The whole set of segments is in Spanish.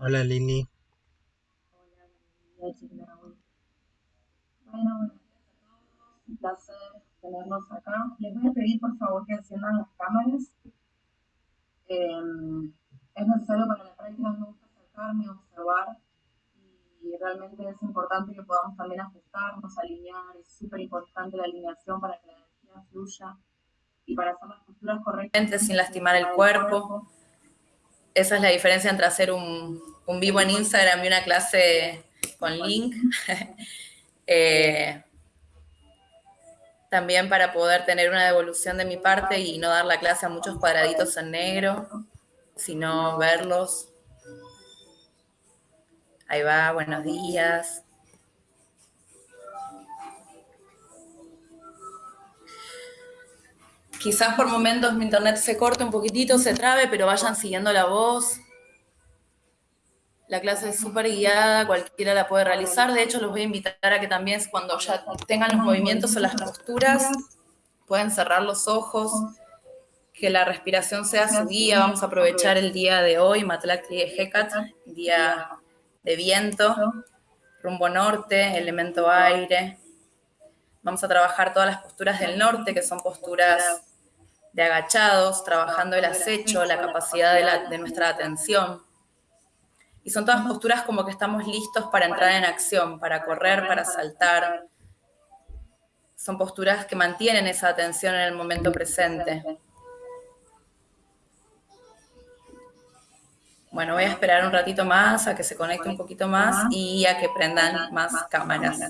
Hola Lili. Hola, Bueno, buenos días a todos. Un placer tenerlos acá. Les voy a pedir por favor que enciendan las cámaras. Eh, es necesario para la práctica, me gusta acercarme, observar y realmente es importante que podamos también ajustarnos, alinear. Es súper importante la alineación para que la energía fluya y para hacer las posturas correctas. Sin lastimar el cuerpo. Esa es la diferencia entre hacer un, vivo en Instagram y una clase con link. eh, también para poder tener una devolución de mi parte y no dar la clase a muchos cuadraditos en negro, sino verlos. Ahí va, buenos días. Quizás por momentos mi internet se corte un poquitito, se trabe, pero vayan siguiendo la voz. La clase es súper guiada, cualquiera la puede realizar. De hecho, los voy a invitar a que también cuando ya tengan los movimientos o las posturas, pueden cerrar los ojos, que la respiración sea su guía. Vamos a aprovechar el día de hoy, Matlacli Hekat, día de viento, rumbo norte, elemento aire. Vamos a trabajar todas las posturas del norte, que son posturas de agachados, trabajando el acecho, la capacidad de, de nuestra atención. Y son todas posturas como que estamos listos para entrar en acción, para correr, para saltar. Son posturas que mantienen esa atención en el momento presente. Bueno, voy a esperar un ratito más a que se conecte un poquito más y a que prendan más cámaras.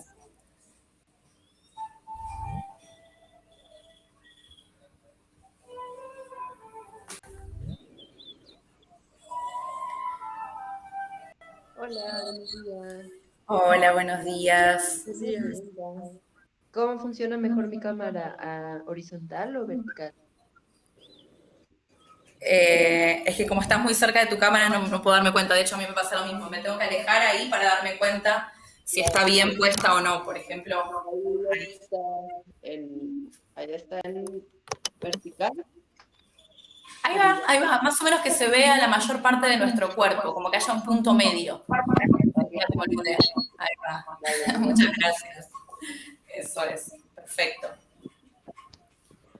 Hola, buenos días. Hola, buenos días. ¿Cómo funciona mejor mi cámara? ¿Horizontal o vertical? Eh, es que como estás muy cerca de tu cámara no, puedo darme cuenta. De hecho, a mí me pasa lo mismo. Me tengo que alejar ahí para darme cuenta si está bien puesta o no, por ejemplo. Ahí está en, allá está en vertical. Ahí va, ahí va, más o menos que se vea la mayor parte de nuestro cuerpo, como que haya un punto medio. Ahí va. Muchas gracias. Eso es, perfecto.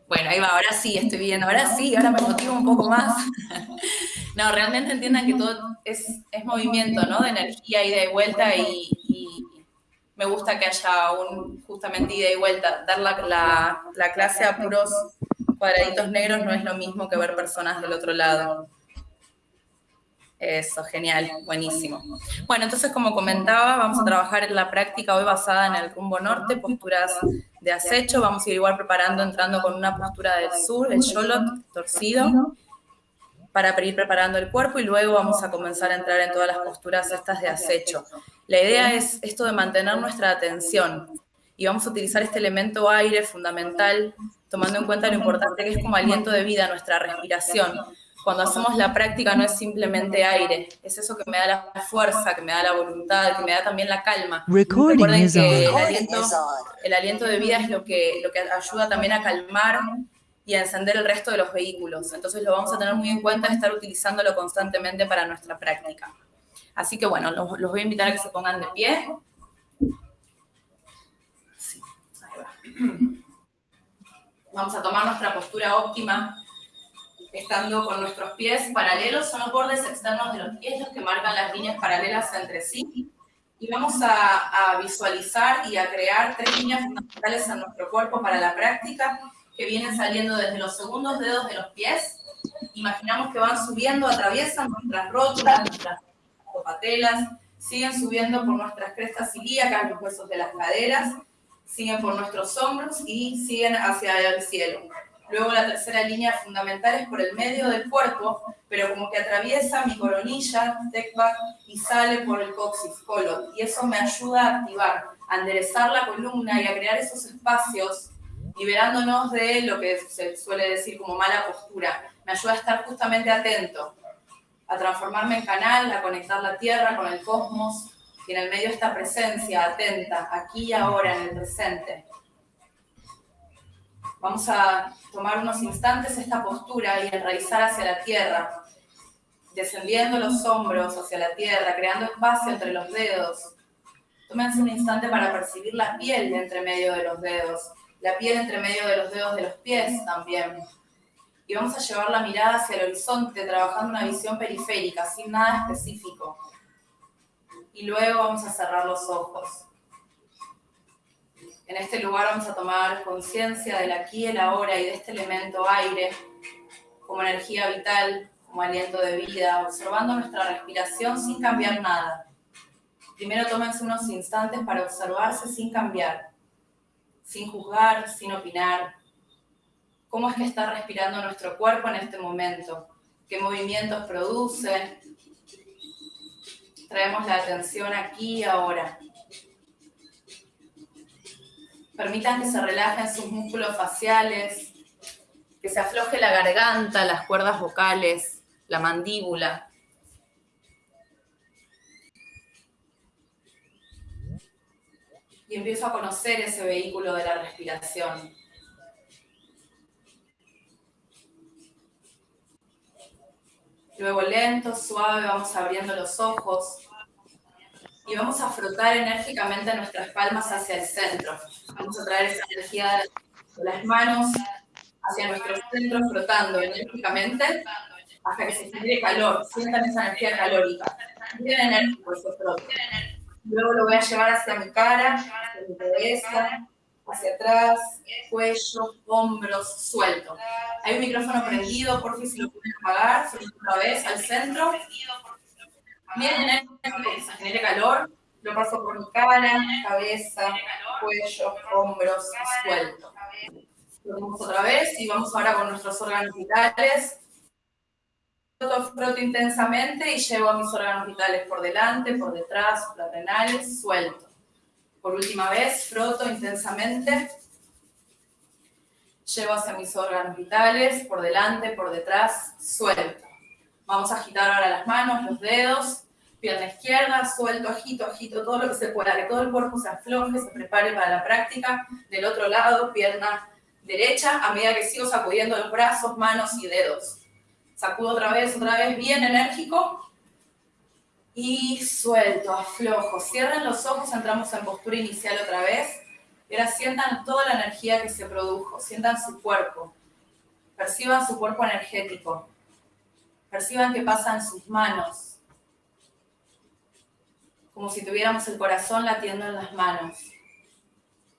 Bueno, ahí va, ahora sí estoy viendo, ahora sí, ahora me motivo un poco más. No, realmente entiendan que todo es, movimiento, ¿no? De energía, ida y vuelta y, me gusta que haya un justamente ida y vuelta. Dar la clase a puros cuadraditos negros no es lo mismo que ver personas del otro lado. Eso, genial, buenísimo. Bueno, entonces como comentaba, vamos a trabajar en la práctica hoy basada en el rumbo norte, posturas de acecho. Vamos a ir igual preparando, entrando con una postura del sur, el sholot torcido, para ir preparando el cuerpo y luego vamos a comenzar a entrar en todas las posturas estas de acecho. La idea es esto de mantener nuestra atención y vamos a utilizar este elemento aire fundamental tomando en cuenta lo importante que es como aliento de vida nuestra respiración. Cuando hacemos la práctica no es simplemente aire, es eso que me da la fuerza, que me da la voluntad, que me da también la calma. Recuerden que el aliento, el aliento de vida es lo que, lo que ayuda también a calmar y a encender el resto de los vehículos. Entonces lo vamos a tener muy en cuenta, estar utilizándolo constantemente para nuestra práctica. Así que bueno, los, los voy a invitar a que se pongan de pie. Sí, ahí va. Vamos a tomar nuestra postura óptima, estando con nuestros pies paralelos, son los bordes externos de los pies los que marcan las líneas paralelas entre sí. Y vamos a, visualizar y a crear tres líneas fundamentales en nuestro cuerpo para la práctica, que vienen saliendo desde los segundos dedos de los pies. Imaginamos que van subiendo, atraviesan nuestras rótulas, nuestras patelas, siguen subiendo por nuestras crestas ilíacas, los huesos de las caderas, siguen por nuestros hombros y siguen hacia el cielo. Luego la tercera línea fundamental es por el medio del cuerpo, pero como que atraviesa mi coronilla, tekbak, y sale por el coxis, colon. Y eso me ayuda a activar, a enderezar la columna y a crear esos espacios, liberándonos de lo que se suele decir como mala postura. Me ayuda a estar justamente atento, a transformarme en canal, a conectar la tierra con el cosmos, y en el medio esta presencia atenta, aquí y ahora, en el presente. Vamos a tomar unos instantes esta postura y enraizar hacia la tierra. descendiendo los hombros hacia la tierra, creando espacio entre los dedos. Tómense un instante para percibir la piel de entre medio de los dedos, la piel entre medio de los dedos de los pies también. Y vamos a llevar la mirada hacia el horizonte, trabajando una visión periférica, sin nada específico. Y luego vamos a cerrar los ojos. En este lugar vamos a tomar conciencia del aquí y el ahora y de este elemento aire como energía vital, como aliento de vida, observando nuestra respiración sin cambiar nada. Primero tómense unos instantes para observarse sin cambiar, sin juzgar, sin opinar. ¿Cómo es que está respirando nuestro cuerpo en este momento? ¿Qué movimientos produce? Traemos la atención aquí y ahora. Permitan que se relajen sus músculos faciales, que se afloje la garganta, las cuerdas vocales, la mandíbula. Y empiezo a conocer ese vehículo de la respiración. Luego lento, suave, vamos abriendo los ojos y vamos a frotar enérgicamente nuestras palmas hacia el centro. Vamos a traer esa energía de las manos hacia nuestro centro, frotando enérgicamente hasta que se genere calor. Sientan esa energía calórica. Bien enérgico ese frote. Luego lo voy a llevar hacia mi cara, hacia mi cabeza, hacia atrás, cuello, hombros, suelto. Hay un micrófono prendido, por si lo pueden apagar, otra vez al centro. Que se genere calor. Lo paso por mi cara, cabeza, cuello, hombros, suelto. Lo otra vez y vamos ahora con nuestros órganos vitales. Froto, froto intensamente y llevo a mis órganos vitales por delante, por detrás, suprarrenales, suelto. Por última vez, froto intensamente. Llevo hacia mis órganos vitales, por delante, por detrás, suelto. Vamos a agitar ahora las manos, los dedos, pierna izquierda, suelto, agito, agito, todo lo que se pueda, que todo el cuerpo se afloje, se prepare para la práctica. Del otro lado, pierna derecha, a medida que sigo sacudiendo los brazos, manos y dedos. Sacudo otra vez, otra vez, bien enérgico. Y suelto, aflojo. Cierren los ojos, entramos en postura inicial otra vez. Y ahora sientan toda la energía que se produjo, sientan su cuerpo. Perciban su cuerpo energético. Perciban qué pasa en sus manos. Como si tuviéramos el corazón latiendo en las manos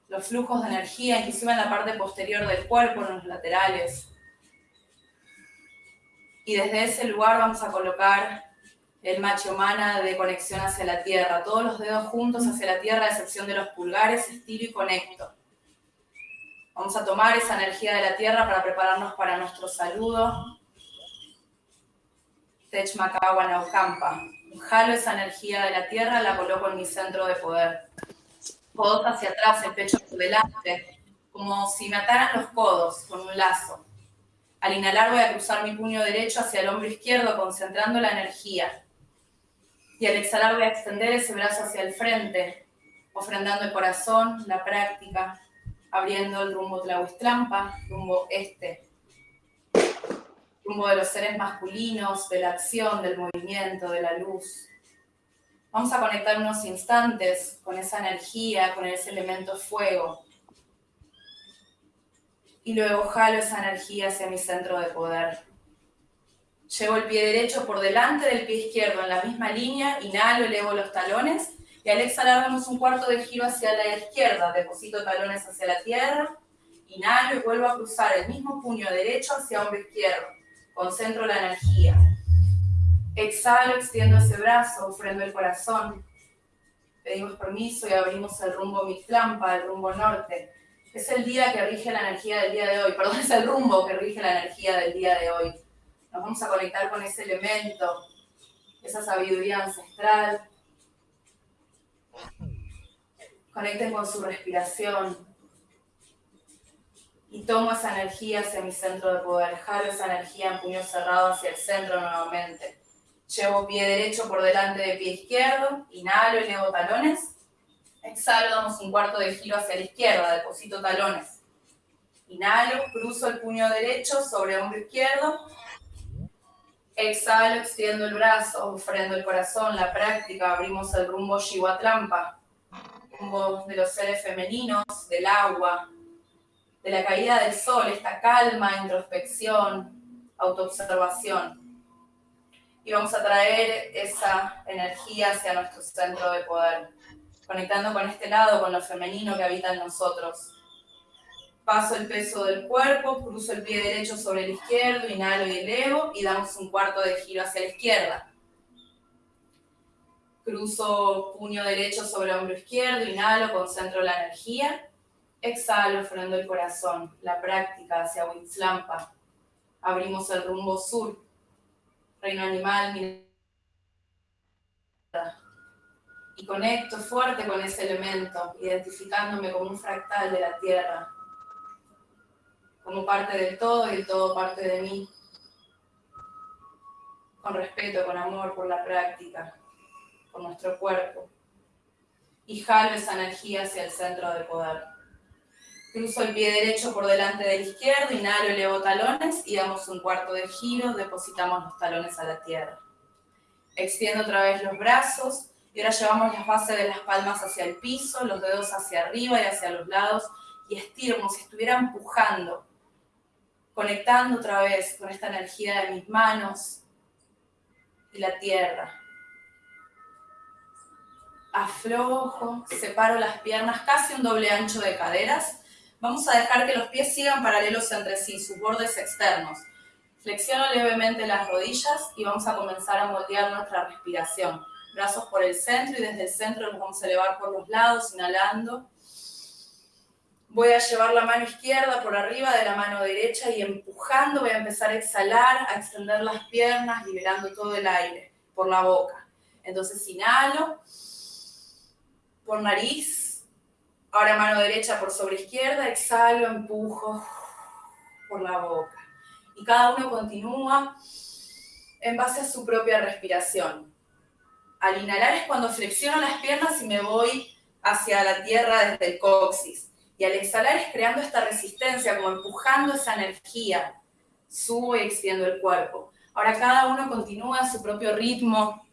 los flujos de energía, inclusive en la parte posterior del cuerpo, en los laterales. Y desde ese lugar vamos a colocar el mana de conexión hacia la tierra, todos los dedos juntos hacia la tierra, a excepción de los pulgares, estiro y conecto. Vamos a tomar esa energía de la tierra para prepararnos para nuestro saludo. Tech Makawa Naukampa. Jalo esa energía de la tierra, la coloco en mi centro de poder codos hacia atrás, el pecho por delante, como si me ataran los codos con un lazo. Al inhalar voy a cruzar mi puño derecho hacia el hombro izquierdo, concentrando la energía. Y al exhalar voy a extender ese brazo hacia el frente, ofrendando el corazón, la práctica, abriendo el rumbo Tlahuistlampa, rumbo este, rumbo de los seres masculinos, de la acción, del movimiento, de la luz. Vamos a conectar unos instantes con esa energía, con ese elemento fuego. Y luego jalo esa energía hacia mi centro de poder. Llevo el pie derecho por delante del pie izquierdo en la misma línea, inhalo, elevo los talones y al exhalar damos un cuarto de giro hacia la izquierda, deposito talones hacia la tierra, inhalo y vuelvo a cruzar el mismo puño derecho hacia hombro izquierdo. Concentro la energía. Exhalo, extiendo ese brazo, ofrendo el corazón. Pedimos permiso y abrimos el rumbo Mixlampa, el rumbo norte. Es el día que rige la energía del día de hoy, perdón, es el rumbo que rige la energía del día de hoy. Nos vamos a conectar con ese elemento, esa sabiduría ancestral. Conecten con su respiración. Y tomo esa energía hacia mi centro de poder. Jalo esa energía en puño cerrado hacia el centro nuevamente. Llevo pie derecho por delante de pie izquierdo, inhalo, elevo talones. Exhalo, damos un cuarto de giro hacia la izquierda, deposito talones. Inhalo, cruzo el puño derecho sobre hombro izquierdo. Exhalo, extiendo el brazo, ofrendo el corazón, la práctica, abrimos el rumbo Shiwatrampa, rumbo de los seres femeninos, del agua, de la caída del sol, esta calma, introspección, autoobservación. Y vamos a traer esa energía hacia nuestro centro de poder, conectando con este lado, con lo femenino que habita en nosotros. Paso el peso del cuerpo, cruzo el pie derecho sobre el izquierdo, inhalo y elevo y damos un cuarto de giro hacia la izquierda. Cruzo puño derecho sobre el hombro izquierdo, inhalo, concentro la energía Exhalo, frenando el corazón, la práctica hacia Huitzlampa. Abrimos el rumbo sur, reino animal, y conecto fuerte con ese elemento, identificándome como un fractal de la tierra, como parte del todo y el todo parte de mí, con respeto, con amor por la práctica, por nuestro cuerpo, y jalo esa energía hacia el centro de poder. Cruzo el pie derecho por delante del izquierdo, inhalo, elevo talones y damos un cuarto de giro, depositamos los talones a la tierra. Extiendo otra vez los brazos y ahora llevamos las bases de las palmas hacia el piso, los dedos hacia arriba y hacia los lados y estiro como si estuviera empujando, conectando otra vez con esta energía de mis manos y la tierra. Aflojo, separo las piernas casi un doble ancho de caderas Vamos a dejar que los pies sigan paralelos entre sí, sus bordes externos. Flexiono levemente las rodillas y vamos a comenzar a moldear nuestra respiración. Brazos por el centro y desde el centro los vamos a elevar por los lados, inhalando. Voy a llevar la mano izquierda por arriba de la mano derecha y empujando voy a empezar a exhalar, a extender las piernas, liberando todo el aire por la boca. Entonces inhalo por nariz, Ahora mano derecha por sobre izquierda, exhalo, empujo por la boca. Y cada uno continúa en base a su propia respiración. Al inhalar es cuando flexiono las piernas y me voy hacia la tierra desde el coxis. Y al exhalar es creando esta resistencia, como empujando esa energía. Subo y extiendo el cuerpo. Ahora cada uno continúa a su propio ritmo,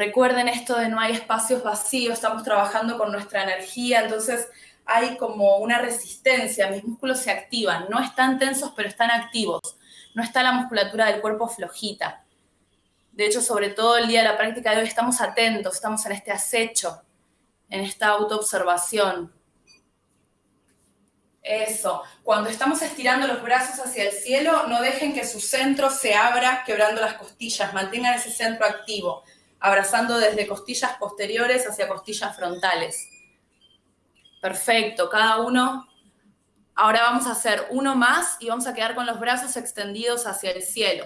Recuerden esto de no hay espacios vacíos, estamos trabajando con nuestra energía, entonces hay como una resistencia, mis músculos se activan, no están tensos pero están activos, no está la musculatura del cuerpo flojita. De hecho, sobre todo el día de la práctica de hoy estamos atentos, estamos en este acecho, en esta autoobservación. Eso, cuando estamos estirando los brazos hacia el cielo, no dejen que su centro se abra quebrando las costillas, mantengan ese centro activo abrazando desde costillas posteriores hacia costillas frontales. Perfecto, cada uno. Ahora vamos a hacer uno más y vamos a quedar con los brazos extendidos hacia el cielo.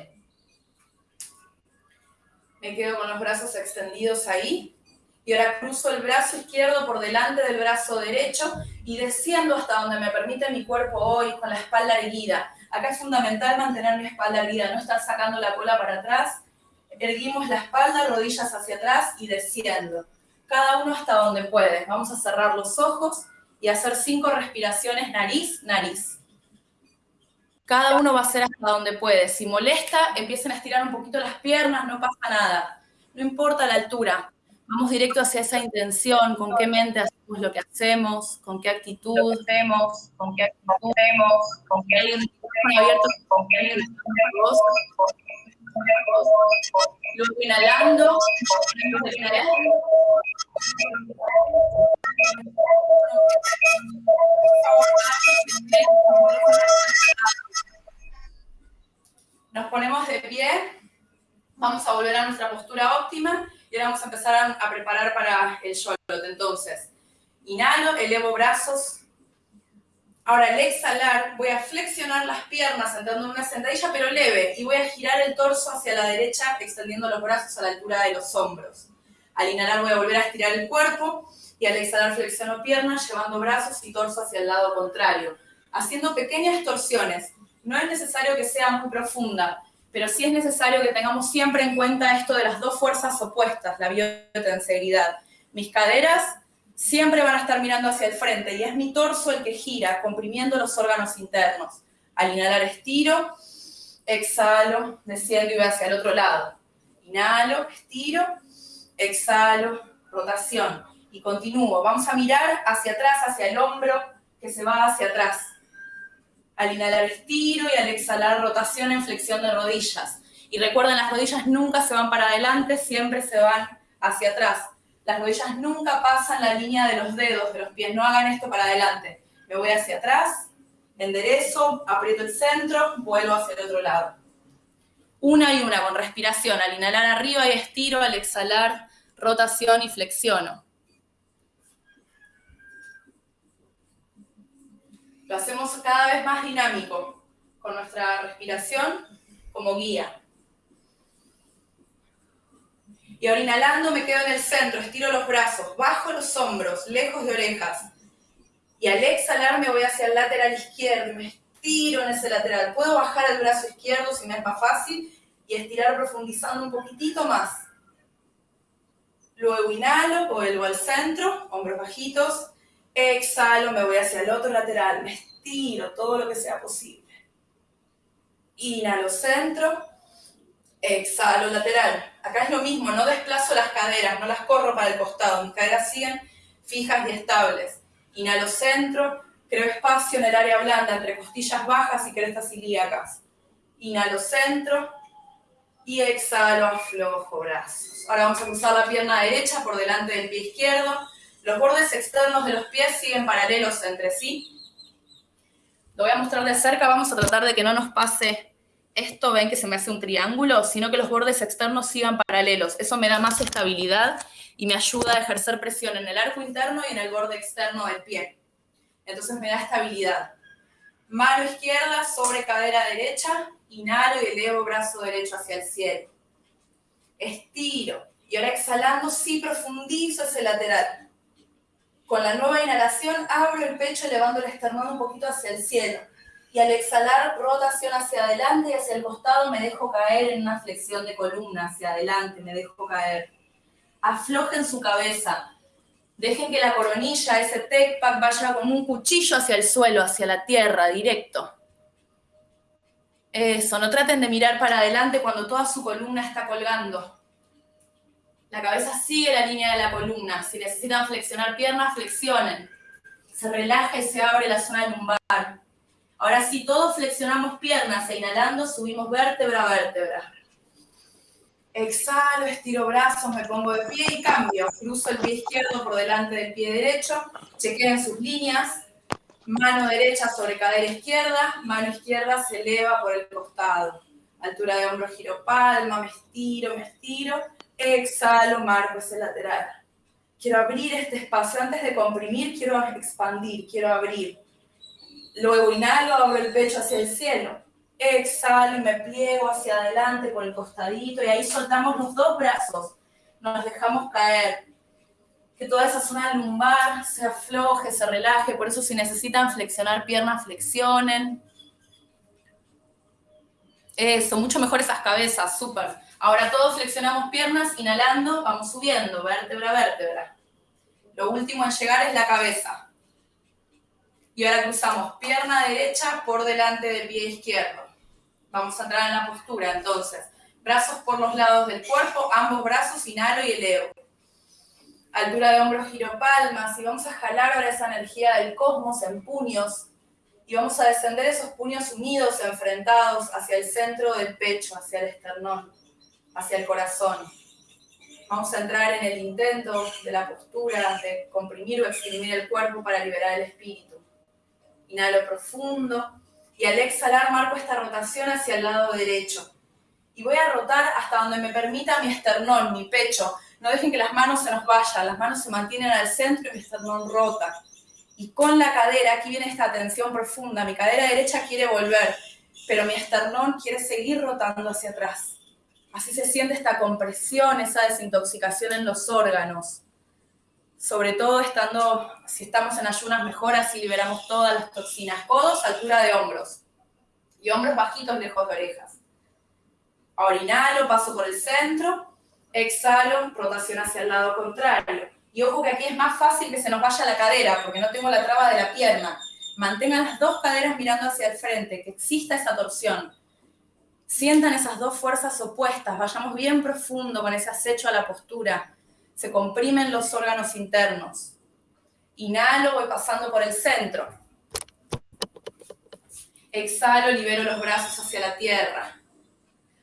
Me quedo con los brazos extendidos ahí. Y ahora cruzo el brazo izquierdo por delante del brazo derecho y desciendo hasta donde me permite mi cuerpo hoy con la espalda erguida. Acá es fundamental mantener mi espalda erguida, no estar sacando la cola para atrás erguimos la espalda, rodillas hacia atrás y desciendo. Cada uno hasta donde puede. Vamos a cerrar los ojos y hacer cinco respiraciones nariz, nariz. Cada uno va a hacer hasta donde puede. Si molesta, empiecen a estirar un poquito las piernas, no pasa nada. No importa la altura. Vamos directo hacia esa intención, con qué mente hacemos lo que hacemos, con qué actitud hacemos, con qué actitud hacemos, con qué alguien abierto, con qué alguien Luego inhalando. Nos ponemos de pie. Vamos a volver a nuestra postura óptima y ahora vamos a empezar a, preparar para el shot. Entonces, inhalo, elevo brazos Ahora, al exhalar, voy a flexionar las piernas entrando en una sentadilla, pero leve, y voy a girar el torso hacia la derecha, extendiendo los brazos a la altura de los hombros. Al inhalar voy a volver a estirar el cuerpo, y al exhalar flexiono piernas, llevando brazos y torso hacia el lado contrario, haciendo pequeñas torsiones. No es necesario que sea muy profunda, pero sí es necesario que tengamos siempre en cuenta esto de las dos fuerzas opuestas, la biotenseguridad. Mis caderas siempre van a estar mirando hacia el frente y es mi torso el que gira, comprimiendo los órganos internos. Al inhalar estiro exhalo, desciendo y voy hacia el otro lado. Inhalo, estiro, exhalo, rotación. Y continúo. Vamos a mirar hacia atrás, hacia el hombro que se va hacia atrás. Al inhalar estiro y al exhalar rotación en flexión de rodillas. Y recuerden, las rodillas nunca se van para adelante, siempre se van hacia atrás. Las rodillas nunca pasan la línea de los dedos de los pies, no hagan esto para adelante. Me voy hacia atrás, enderezo, aprieto el centro, vuelvo hacia el otro lado. Una y una con respiración. Al inhalar arriba y estiro, al exhalar rotación y flexiono. Lo hacemos cada vez más dinámico con nuestra respiración como guía. Y ahora inhalando me quedo en el centro, estiro los brazos, bajo los hombros, lejos de orejas. Y al exhalar me voy hacia el lateral izquierdo, me estiro en ese lateral. Puedo bajar el brazo izquierdo si me es más fácil y estirar profundizando un poquitito más. Luego inhalo, vuelvo al centro, hombros bajitos. Exhalo, me voy hacia el otro lateral, me estiro todo lo que sea posible. Inhalo centro, exhalo lateral. Acá es lo mismo, no desplazo las caderas, no las corro para el costado, mis caderas siguen fijas y estables. Inhalo centro, creo espacio en el área blanda entre costillas bajas y crestas ilíacas. Inhalo centro y exhalo, aflojo brazos. Ahora vamos a cruzar la pierna derecha por delante del pie izquierdo. Los bordes externos de los pies siguen paralelos entre sí. Lo voy a mostrar de cerca, vamos a tratar de que no nos pase esto ven que se me hace un triángulo, sino que los bordes externos sigan paralelos. Eso me da más estabilidad y me ayuda a ejercer presión en el arco interno y en el borde externo del pie. Entonces me da estabilidad. Mano izquierda sobre cadera derecha, inhalo y elevo brazo derecho hacia el cielo. Estiro. Y ahora exhalando, sí profundizo ese lateral. Con la nueva inhalación abro el pecho elevando el esternón un poquito hacia el cielo y al exhalar rotación hacia adelante y hacia el costado me dejo caer en una flexión de columna hacia adelante, me dejo caer. Aflojen su cabeza. Dejen que la coronilla, ese tech pack, vaya como un cuchillo hacia el suelo, hacia la tierra, directo. Eso, no traten de mirar para adelante cuando toda su columna está colgando. La cabeza sigue la línea de la columna. Si necesitan flexionar piernas, flexionen. Se relaja y se abre la zona lumbar. Ahora sí, todos flexionamos piernas e inhalando subimos vértebra a vértebra. Exhalo, estiro brazos, me pongo de pie y cambio. Cruzo el pie izquierdo por delante del pie derecho. Chequeen sus líneas. Mano derecha sobre cadera izquierda. Mano izquierda se eleva por el costado. Altura de hombro, giro palma. Me estiro, me estiro. Exhalo, marco ese lateral. Quiero abrir este espacio. Antes de comprimir, quiero expandir, quiero abrir. Luego inhalo, abro el pecho hacia el cielo. Exhalo y me pliego hacia adelante por el costadito y ahí soltamos los dos brazos. Nos dejamos caer. Que toda esa zona lumbar se afloje, se relaje. Por eso si necesitan flexionar piernas, flexionen. Eso, mucho mejor esas cabezas, súper. Ahora todos flexionamos piernas, inhalando, vamos subiendo, vértebra vértebra. Lo último en llegar es la cabeza. Y ahora cruzamos pierna derecha por delante del pie izquierdo. Vamos a entrar en la postura, entonces. Brazos por los lados del cuerpo, ambos brazos, inhalo y elevo. Altura de hombros, giro palmas. Y vamos a jalar ahora esa energía del cosmos en puños. Y vamos a descender esos puños unidos, enfrentados hacia el centro del pecho, hacia el esternón, hacia el corazón. Vamos a entrar en el intento de la postura, de comprimir o exprimir el cuerpo para liberar el espíritu. Inhalo profundo y al exhalar marco esta rotación hacia el lado derecho. Y voy a rotar hasta donde me permita mi esternón, mi pecho. No dejen que las manos se nos vayan, las manos se mantienen al centro y mi esternón rota. Y con la cadera, aquí viene esta tensión profunda, mi cadera derecha quiere volver, pero mi esternón quiere seguir rotando hacia atrás. Así se siente esta compresión, esa desintoxicación en los órganos sobre todo estando, si estamos en ayunas mejor, así liberamos todas las toxinas. Codos, altura de hombros. Y hombros bajitos, lejos de orejas. Ahora inhalo, paso por el centro. Exhalo, rotación hacia el lado contrario. Y ojo que aquí es más fácil que se nos vaya la cadera, porque no tengo la traba de la pierna. Mantengan las dos caderas mirando hacia el frente, que exista esa torsión. Sientan esas dos fuerzas opuestas, vayamos bien profundo con ese acecho a la postura. Se comprimen los órganos internos. Inhalo, voy pasando por el centro. Exhalo, libero los brazos hacia la tierra.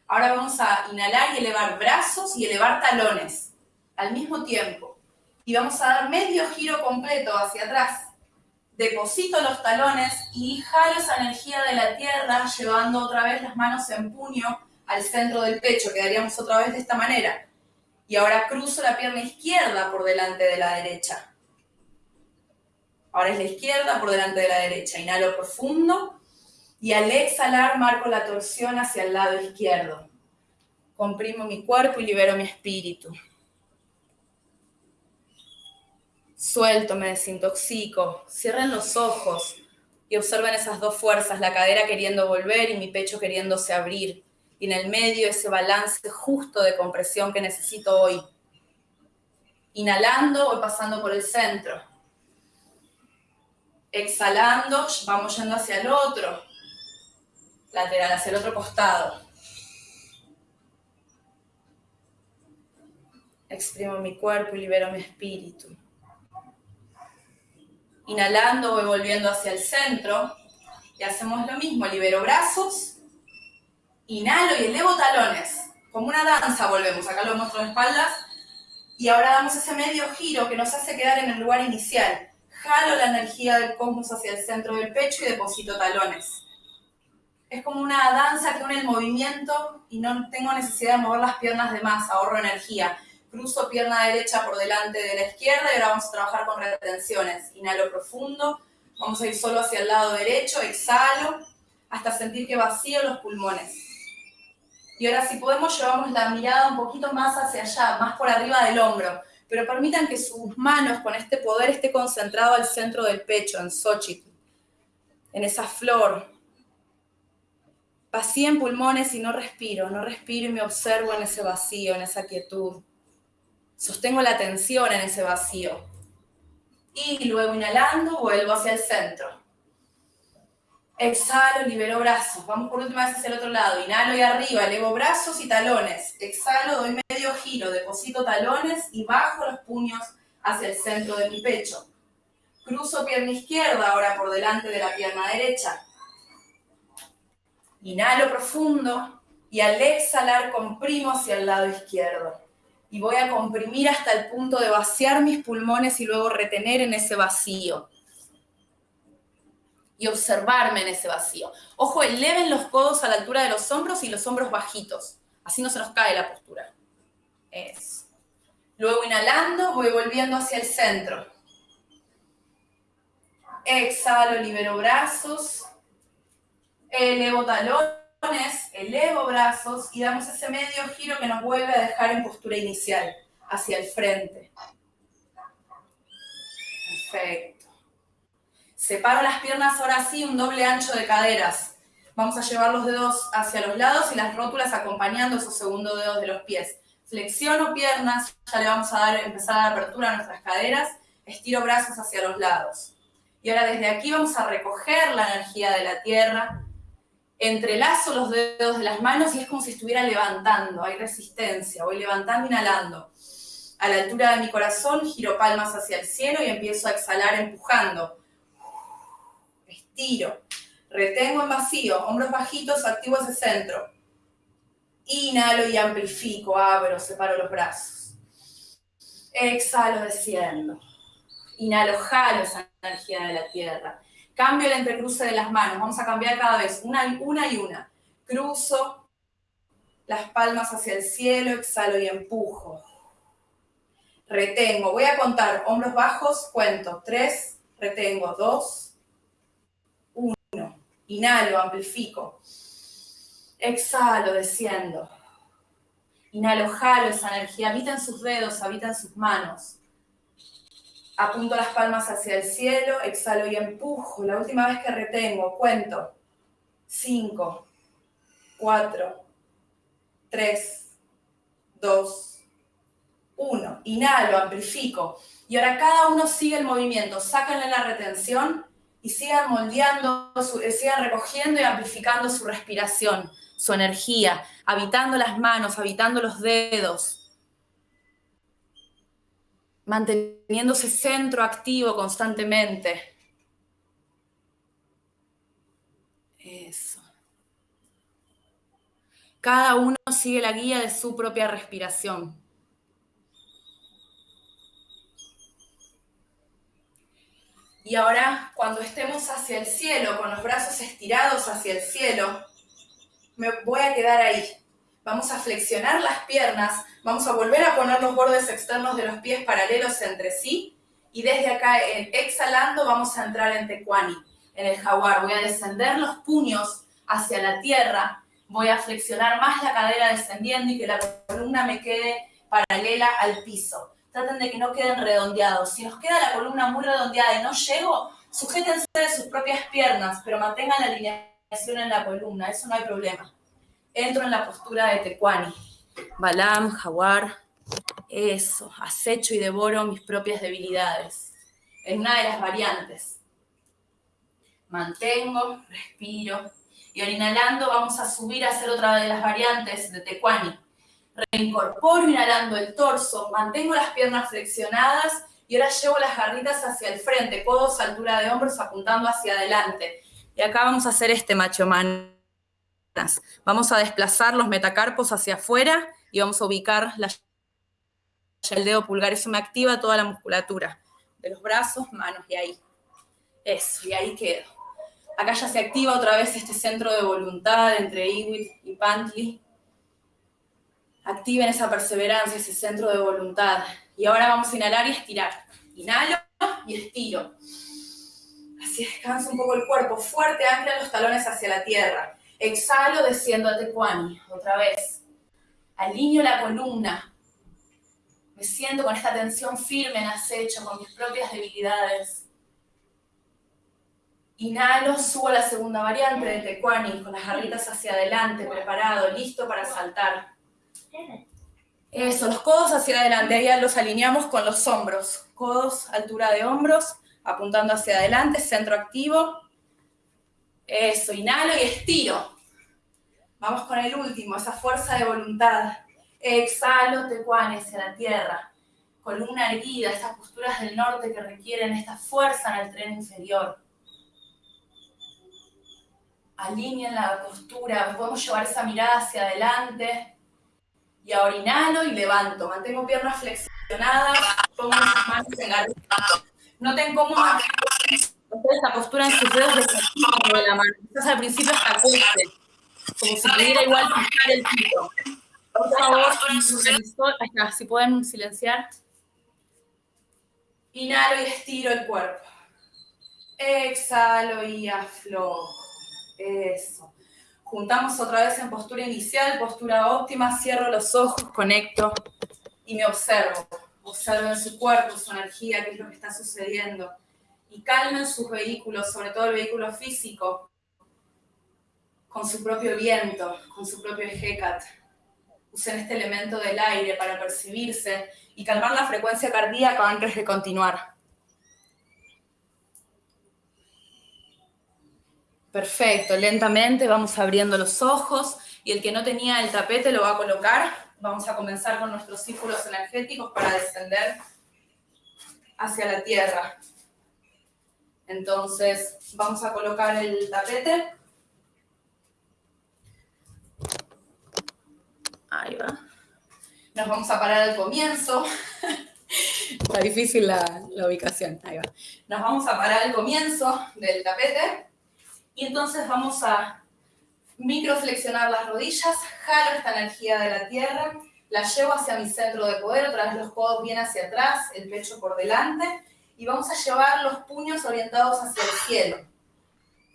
Ahora vamos a inhalar y elevar brazos y elevar talones al mismo tiempo. Y vamos a dar medio giro completo hacia atrás. Deposito los talones y jalo esa energía de la tierra llevando otra vez las manos en puño al centro del pecho. Quedaríamos otra vez de esta manera. Y ahora cruzo la pierna izquierda por delante de la derecha. Ahora es la izquierda por delante de la derecha. Inhalo profundo y al exhalar marco la torsión hacia el lado izquierdo. Comprimo mi cuerpo y libero mi espíritu. Suelto, me desintoxico. Cierren los ojos y observen esas dos fuerzas, la cadera queriendo volver y mi pecho queriéndose abrir. Y en el medio ese balance justo de compresión que necesito hoy. Inhalando, voy pasando por el centro. Exhalando, vamos yendo hacia el otro lateral, hacia el otro costado. Exprimo mi cuerpo y libero mi espíritu. Inhalando voy volviendo hacia el centro y hacemos lo mismo, libero brazos, inhalo y elevo talones, como una danza volvemos, acá lo muestro de espaldas, y ahora damos ese medio giro que nos hace quedar en el lugar inicial. Jalo la energía del cosmos hacia el centro del pecho y deposito talones es como una danza que une el movimiento y no tengo necesidad de mover las piernas de más, ahorro energía. Cruzo pierna derecha por delante de la izquierda y ahora vamos a trabajar con retenciones. Inhalo profundo, vamos a ir solo hacia el lado derecho, exhalo, hasta sentir que vacío los pulmones. Y ahora si podemos llevamos la mirada un poquito más hacia allá, más por arriba del hombro, pero permitan que sus manos con este poder esté concentrado al centro del pecho, en Xochitl, en esa flor, Vacío en pulmones y no respiro, no respiro y me observo en ese vacío, en esa quietud. Sostengo la atención en ese vacío. Y luego inhalando, vuelvo hacia el centro. Exhalo, libero brazos. Vamos por última vez hacia el otro lado. Inhalo y arriba, elevo brazos y talones. Exhalo, doy medio giro, deposito talones y bajo los puños hacia el centro de mi pecho. Cruzo pierna izquierda ahora por delante de la pierna derecha. Inhalo profundo y al exhalar comprimo hacia el lado izquierdo. Y voy a comprimir hasta el punto de vaciar mis pulmones y luego retener en ese vacío. Y observarme en ese vacío. Ojo, eleven los codos a la altura de los hombros y los hombros bajitos. Así no se nos cae la postura. Eso. Luego inhalando, voy volviendo hacia el centro. Exhalo, libero brazos elevo talones, elevo brazos y damos ese medio giro que nos vuelve a dejar en postura inicial, hacia el frente. Perfecto. Separo las piernas ahora sí, un doble ancho de caderas. Vamos a llevar los dedos hacia los lados y las rótulas acompañando esos segundos dedos de los pies. Flexiono piernas, ya le vamos a dar, empezar a dar apertura a nuestras caderas. Estiro brazos hacia los lados. Y ahora desde aquí vamos a recoger la energía de la tierra, entrelazo los dedos de las manos y es como si estuviera levantando, hay resistencia, voy levantando, inhalando. A la altura de mi corazón, giro palmas hacia el cielo y empiezo a exhalar empujando. Estiro, retengo en vacío, hombros bajitos, activo ese centro. Inhalo y amplifico, abro, separo los brazos. Exhalo, desciendo. Inhalo, jalo esa energía de la tierra. Cambio el entrecruce de las manos. Vamos a cambiar cada vez, una, una y una. Cruzo las palmas hacia el cielo, exhalo y empujo. Retengo. Voy a contar hombros bajos, cuento. Tres, retengo. Dos, uno. Inhalo, amplifico. Exhalo, desciendo. Inhalo, jalo esa energía. Habita en sus dedos, habita en sus manos. Apunto las palmas hacia el cielo, exhalo y empujo. La última vez que retengo, cuento. 5, 4, 3, 2, 1. Inhalo, amplifico. Y ahora cada uno sigue el movimiento. Sáquenle la retención y sigan moldeando, eh, sigan recogiendo y amplificando su respiración. su energía, habitando las manos, habitando los dedos, manteniendo ese centro activo constantemente. Eso. Cada uno sigue la guía de su propia respiración. Y ahora, cuando estemos hacia el cielo, con los brazos estirados hacia el cielo, me voy a quedar ahí. Vamos a flexionar las piernas, vamos a volver a poner los bordes externos de los pies paralelos entre sí y desde acá, exhalando, vamos a entrar en Tecuani, en el jaguar. Voy a descender los puños hacia la tierra, voy a flexionar más la cadera descendiendo y que la columna me quede paralela al piso traten de que no queden redondeados. Si nos queda la columna muy redondeada y no llego, sujétense de sus propias piernas, pero mantengan la alineación en la columna, eso no hay problema. Entro en la postura de Tecuani. Balam, jaguar, eso, acecho y devoro mis propias debilidades. En una de las variantes. Mantengo, respiro. Y ahora inhalando vamos a subir a hacer otra de las variantes de Tecuani Reincorporo inhalando el torso, mantengo las piernas flexionadas y ahora llevo las garritas hacia el frente, codos altura de hombros apuntando hacia adelante. Y acá vamos a hacer este macho manas. Vamos a desplazar los metacarpos hacia afuera y vamos a ubicar la, el dedo pulgar. Eso me activa toda la musculatura de los brazos, manos y ahí. Eso, y ahí quedo. Acá ya se activa otra vez este centro de voluntad entre Iwit y Pantli activen esa perseverancia, ese centro de voluntad. Y ahora vamos a inhalar y estirar. Inhalo y estiro. Así descansa un poco el cuerpo. Fuerte, ancla los talones hacia la tierra. Exhalo, desciendo a Tecuani. Otra vez. Alineo la columna. Me siento con esta tensión firme en acecho, con mis propias debilidades. Inhalo, subo a la segunda variante de Tecuani, con las garritas hacia adelante, preparado, listo para saltar. Eso, los codos hacia adelante, ahí los alineamos con los hombros. Codos, altura de hombros, apuntando hacia adelante, centro activo. Eso, inhalo y estiro. Vamos con el último, esa fuerza de voluntad. Exhalo, tecuane hacia la tierra. Columna erguida, estas posturas del norte que requieren esta fuerza en el tren inferior. Alineen la postura, podemos llevar esa mirada hacia adelante, y ahora inhalo y levanto. Mantengo piernas flexionadas, pongo mis manos en la Noten cómo esta postura en sus dedos de la mano. Quizás al principio hasta cueste, como si pudiera igual fijar el piso. Por favor, si pueden silenciar. Inhalo y estiro el cuerpo. Exhalo y aflojo. Eso. Juntamos otra vez en postura inicial, postura óptima, cierro los ojos, conecto y me observo. Observo en su cuerpo, su energía, qué es lo que está sucediendo. Y calmen sus vehículos, sobre todo el vehículo físico, con su propio viento, con su propio ejecat. Usen este elemento del aire para percibirse y calmar la frecuencia cardíaca antes de continuar. Perfecto, lentamente vamos abriendo los ojos y el que no tenía el tapete lo va a colocar. Vamos a comenzar con nuestros círculos energéticos para descender hacia la tierra. Entonces, vamos a colocar el tapete. Ahí va. Nos vamos a parar al comienzo. Está difícil la, la ubicación. Ahí va. Nos vamos a parar al comienzo del tapete. Y entonces vamos a microflexionar las rodillas, jalo esta energía de la tierra, la llevo hacia mi centro de poder, otra vez los codos bien hacia atrás, el pecho por delante, y vamos a llevar los puños orientados hacia el cielo.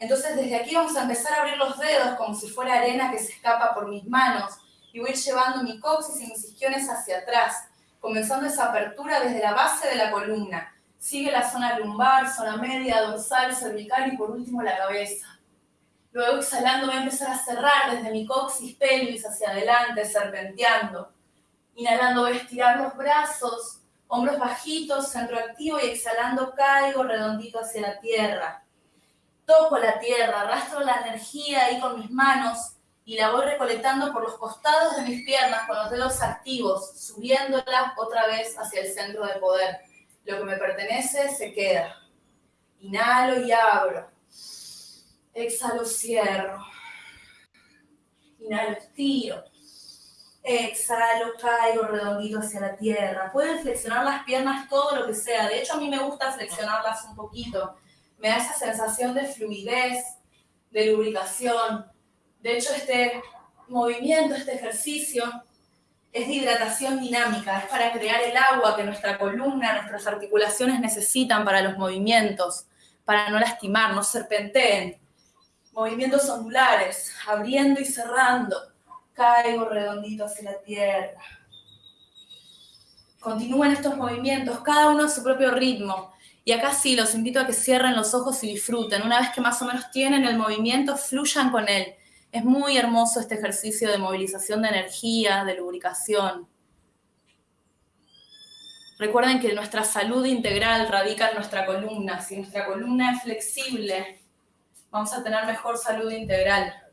Entonces desde aquí vamos a empezar a abrir los dedos como si fuera arena que se escapa por mis manos, y voy llevando mi coxis y mis isquiones hacia atrás, comenzando esa apertura desde la base de la columna, Sigue la zona lumbar, zona media, dorsal, cervical y por último la cabeza. Luego exhalando voy a empezar a cerrar desde mi coxis, pelvis hacia adelante, serpenteando. Inhalando voy a estirar los brazos, hombros bajitos, centro activo y exhalando caigo redondito hacia la tierra. Toco la tierra, arrastro la energía ahí con mis manos y la voy recolectando por los costados de mis piernas con los dedos activos, subiéndola otra vez hacia el centro de poder. Lo que me pertenece se queda. Inhalo y abro. Exhalo, cierro. Inhalo, estiro. Exhalo, caigo redondito hacia la tierra. Pueden flexionar las piernas todo lo que sea. De hecho, a mí me gusta flexionarlas un poquito. Me da esa sensación de fluidez, de lubricación. De hecho, este movimiento, este ejercicio, es de hidratación dinámica, es para crear el agua que nuestra columna, nuestras articulaciones necesitan para los movimientos, para no lastimar, no serpenteen. Movimientos ondulares, abriendo y cerrando. Caigo redondito hacia la tierra. Continúen estos movimientos, cada uno a su propio ritmo. Y acá sí, los invito a que cierren los ojos y disfruten. Una vez que más o menos tienen el movimiento, fluyan con él. Es muy hermoso este ejercicio de movilización de energía, de lubricación. Recuerden que nuestra salud integral radica en nuestra columna. Si nuestra columna es flexible, vamos a tener mejor salud integral.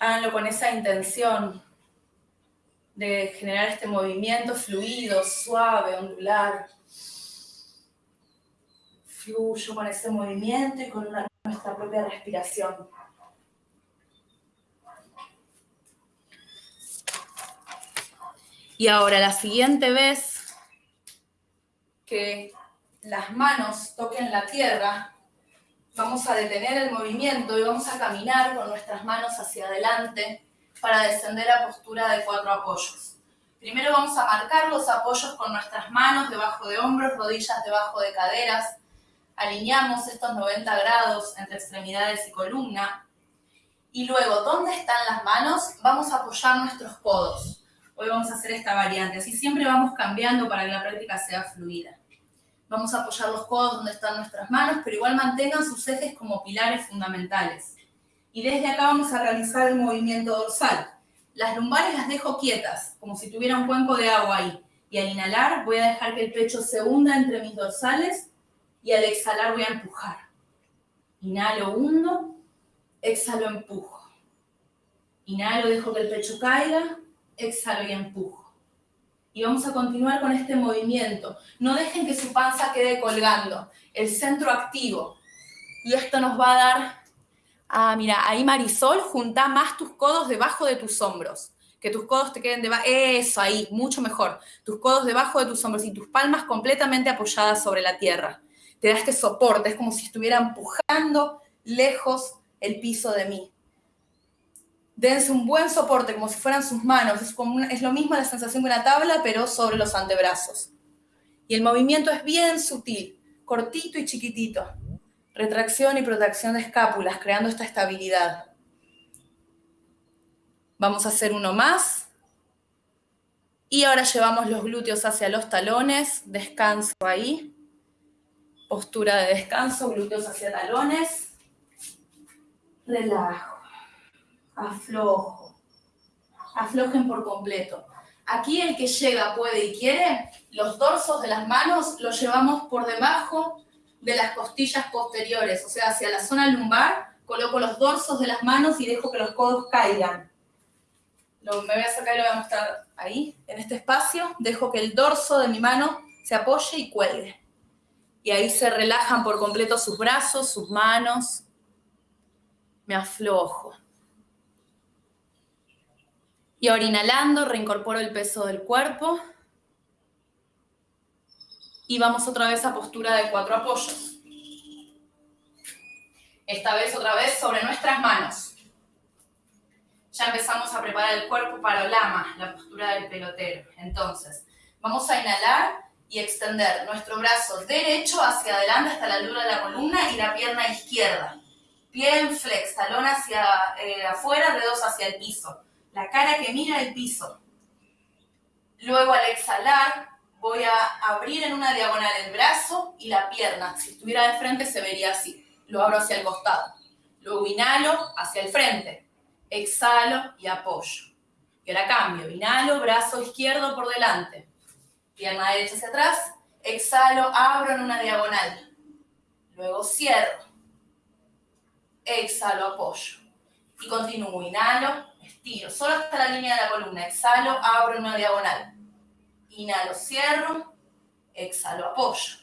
Háganlo con esa intención de generar este movimiento fluido, suave, ondular. Fluyo con ese movimiento y con nuestra propia respiración. Y ahora, la siguiente vez que las manos toquen la tierra, vamos a detener el movimiento y vamos a caminar con nuestras manos hacia adelante para descender a postura de cuatro apoyos. Primero vamos a marcar los apoyos con nuestras manos debajo de hombros, rodillas debajo de caderas. Alineamos estos 90 grados entre extremidades y columna. Y luego, ¿dónde están las manos? Vamos a apoyar nuestros codos. Hoy vamos a hacer esta variante, así siempre vamos cambiando para que la práctica sea fluida. Vamos a apoyar los codos donde están nuestras manos, pero igual mantengan sus ejes como pilares fundamentales. Y desde acá vamos a realizar el movimiento dorsal. Las lumbares las dejo quietas, como si tuviera un cuenco de agua ahí. Y al inhalar voy a dejar que el pecho se hunda entre mis dorsales y al exhalar voy a empujar. Inhalo, hundo, exhalo, empujo. Inhalo, dejo que el pecho caiga, exhalo y empujo. Y vamos a continuar con este movimiento. No dejen que su panza quede colgando, el centro activo. Y esto nos va a dar Ah, mira, ahí Marisol, junta más tus codos debajo de tus hombros. Que tus codos te queden debajo. Eso, ahí, mucho mejor. Tus codos debajo de tus hombros y tus palmas completamente apoyadas sobre la tierra. Te da este soporte, es como si estuviera empujando lejos el piso de mí. Dense un buen soporte, como si fueran sus manos. Es, como es lo mismo la sensación que una tabla, pero sobre los antebrazos. Y el movimiento es bien sutil, cortito y chiquitito retracción y protección de escápulas, creando esta estabilidad. Vamos a hacer uno más. Y ahora llevamos los glúteos hacia los talones, descanso ahí. Postura de descanso, glúteos hacia talones. Relajo, aflojo. Aflojen por completo. Aquí el que llega, puede y quiere, los dorsos de las manos los llevamos por debajo de las costillas posteriores, o sea, hacia la zona lumbar, coloco los dorsos de las manos y dejo que los codos caigan. Lo, me voy a sacar y lo voy a mostrar ahí, en este espacio, dejo que el dorso de mi mano se apoye y cuelgue. Y ahí se relajan por completo sus brazos, sus manos. Me aflojo. Y ahora inhalando, reincorporo el peso del cuerpo y vamos otra vez a postura de cuatro apoyos. Esta vez otra vez sobre nuestras manos. Ya empezamos a preparar el cuerpo para el lama, la postura del pelotero. Entonces, vamos a inhalar y extender nuestro brazo derecho hacia adelante hasta la altura de la columna y la pierna izquierda. Pie en flex, talón hacia eh, afuera, dedos hacia el piso. La cara que mira el piso. Luego al exhalar, voy a abrir en una diagonal el brazo y la pierna. Si estuviera de frente se vería así. Lo abro hacia el costado. Luego inhalo hacia el frente. Exhalo y apoyo. Y ahora cambio. Inhalo, brazo izquierdo por delante. Pierna derecha hacia atrás. Exhalo, abro en una diagonal. Luego cierro. exhalo, apoyo. Y continúo, inhalo, solo hasta la línea de la columna, exhalo, abro una diagonal. Inhalo, cierro, exhalo, apoyo.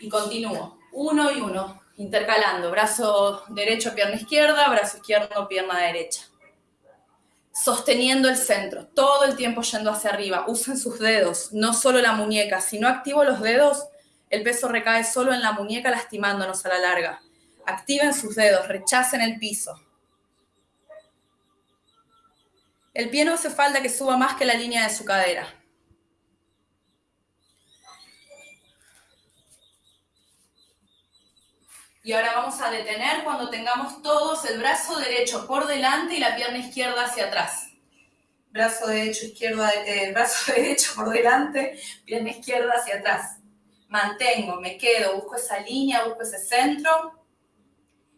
Y continúo, uno y uno, intercalando, brazo derecho, pierna izquierda, brazo izquierdo, pierna derecha. Sosteniendo el centro, todo el tiempo yendo hacia arriba. Usen sus dedos, no solo la muñeca. Si no activo los dedos, el peso recae solo en la muñeca lastimándonos a la larga. Activen sus dedos, rechacen el piso. El pie no hace falta que suba más que la línea de su cadera. Y ahora vamos a detener cuando tengamos todos el brazo derecho por delante y la pierna izquierda hacia atrás. Brazo derecho, izquierda, eh, brazo derecho por delante, pierna izquierda hacia atrás. Mantengo, me quedo, busco esa línea, busco ese centro.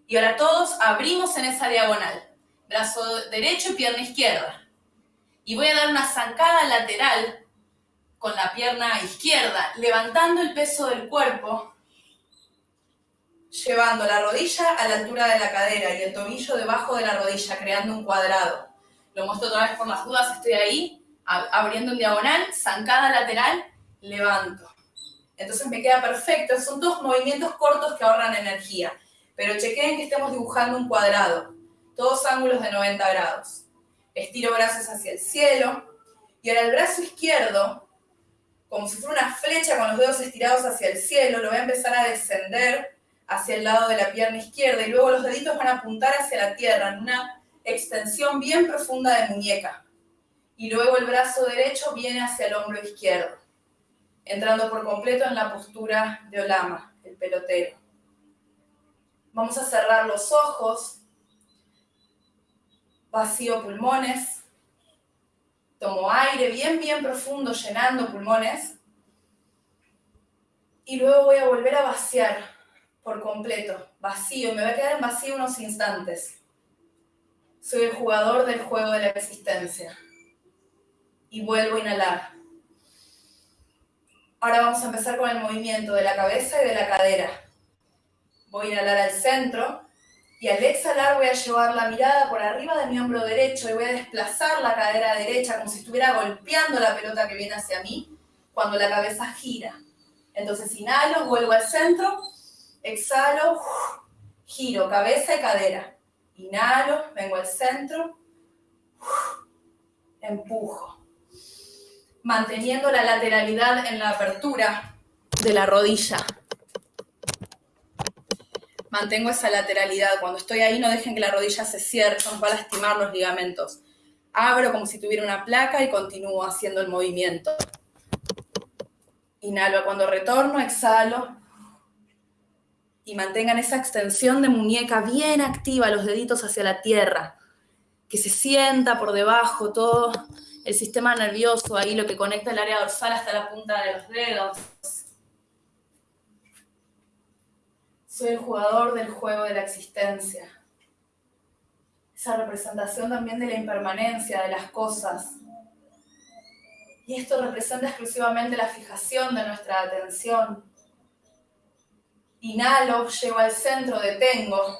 Y ahora todos abrimos en esa diagonal. Brazo derecho y pierna izquierda. Y voy a dar una zancada lateral con la pierna izquierda, levantando el peso del cuerpo llevando la rodilla a la altura de la cadera y el tobillo debajo de la rodilla, creando un cuadrado. Lo muestro otra vez por las dudas, estoy ahí, abriendo en diagonal, zancada lateral, levanto. Entonces me queda perfecto, son dos movimientos cortos que ahorran energía, pero chequeen que estemos dibujando un cuadrado, todos ángulos de 90 grados. Estiro brazos hacia el cielo, y ahora el brazo izquierdo, como si fuera una flecha con los dedos estirados hacia el cielo, lo voy a empezar a descender hacia el lado de la pierna izquierda y luego los deditos van a apuntar hacia la tierra en una extensión bien profunda de muñeca. Y luego el brazo derecho viene hacia el hombro izquierdo, entrando por completo en la postura de Olama, el pelotero. Vamos a cerrar los ojos, vacío pulmones, tomo aire bien, bien profundo, llenando pulmones, y luego voy a volver a vaciar por completo, vacío, me voy a quedar en vacío unos instantes. Soy el jugador del juego de la existencia. Y vuelvo a inhalar. Ahora vamos a empezar con el movimiento de la cabeza y de la cadera. Voy a inhalar al centro y al exhalar voy a llevar la mirada por arriba de mi hombro derecho y voy a desplazar la cadera derecha como si estuviera golpeando la pelota que viene hacia mí cuando la cabeza gira. Entonces inhalo, vuelvo al centro Exhalo, giro cabeza y cadera. Inhalo, vengo al centro, empujo. Manteniendo la lateralidad en la apertura de la rodilla. Mantengo esa lateralidad. Cuando estoy ahí no dejen que la rodilla se cierre, nos va a lastimar los ligamentos. Abro como si tuviera una placa y continúo haciendo el movimiento. Inhalo cuando retorno, exhalo, y mantengan esa extensión de muñeca bien activa, los deditos hacia la tierra, que se sienta por debajo todo el sistema nervioso, ahí lo que conecta el área dorsal hasta la punta de los dedos. Soy el jugador del juego de la existencia. Esa representación también de la impermanencia de las cosas. Y esto representa exclusivamente la fijación de nuestra atención Inhalo, llego al centro, detengo.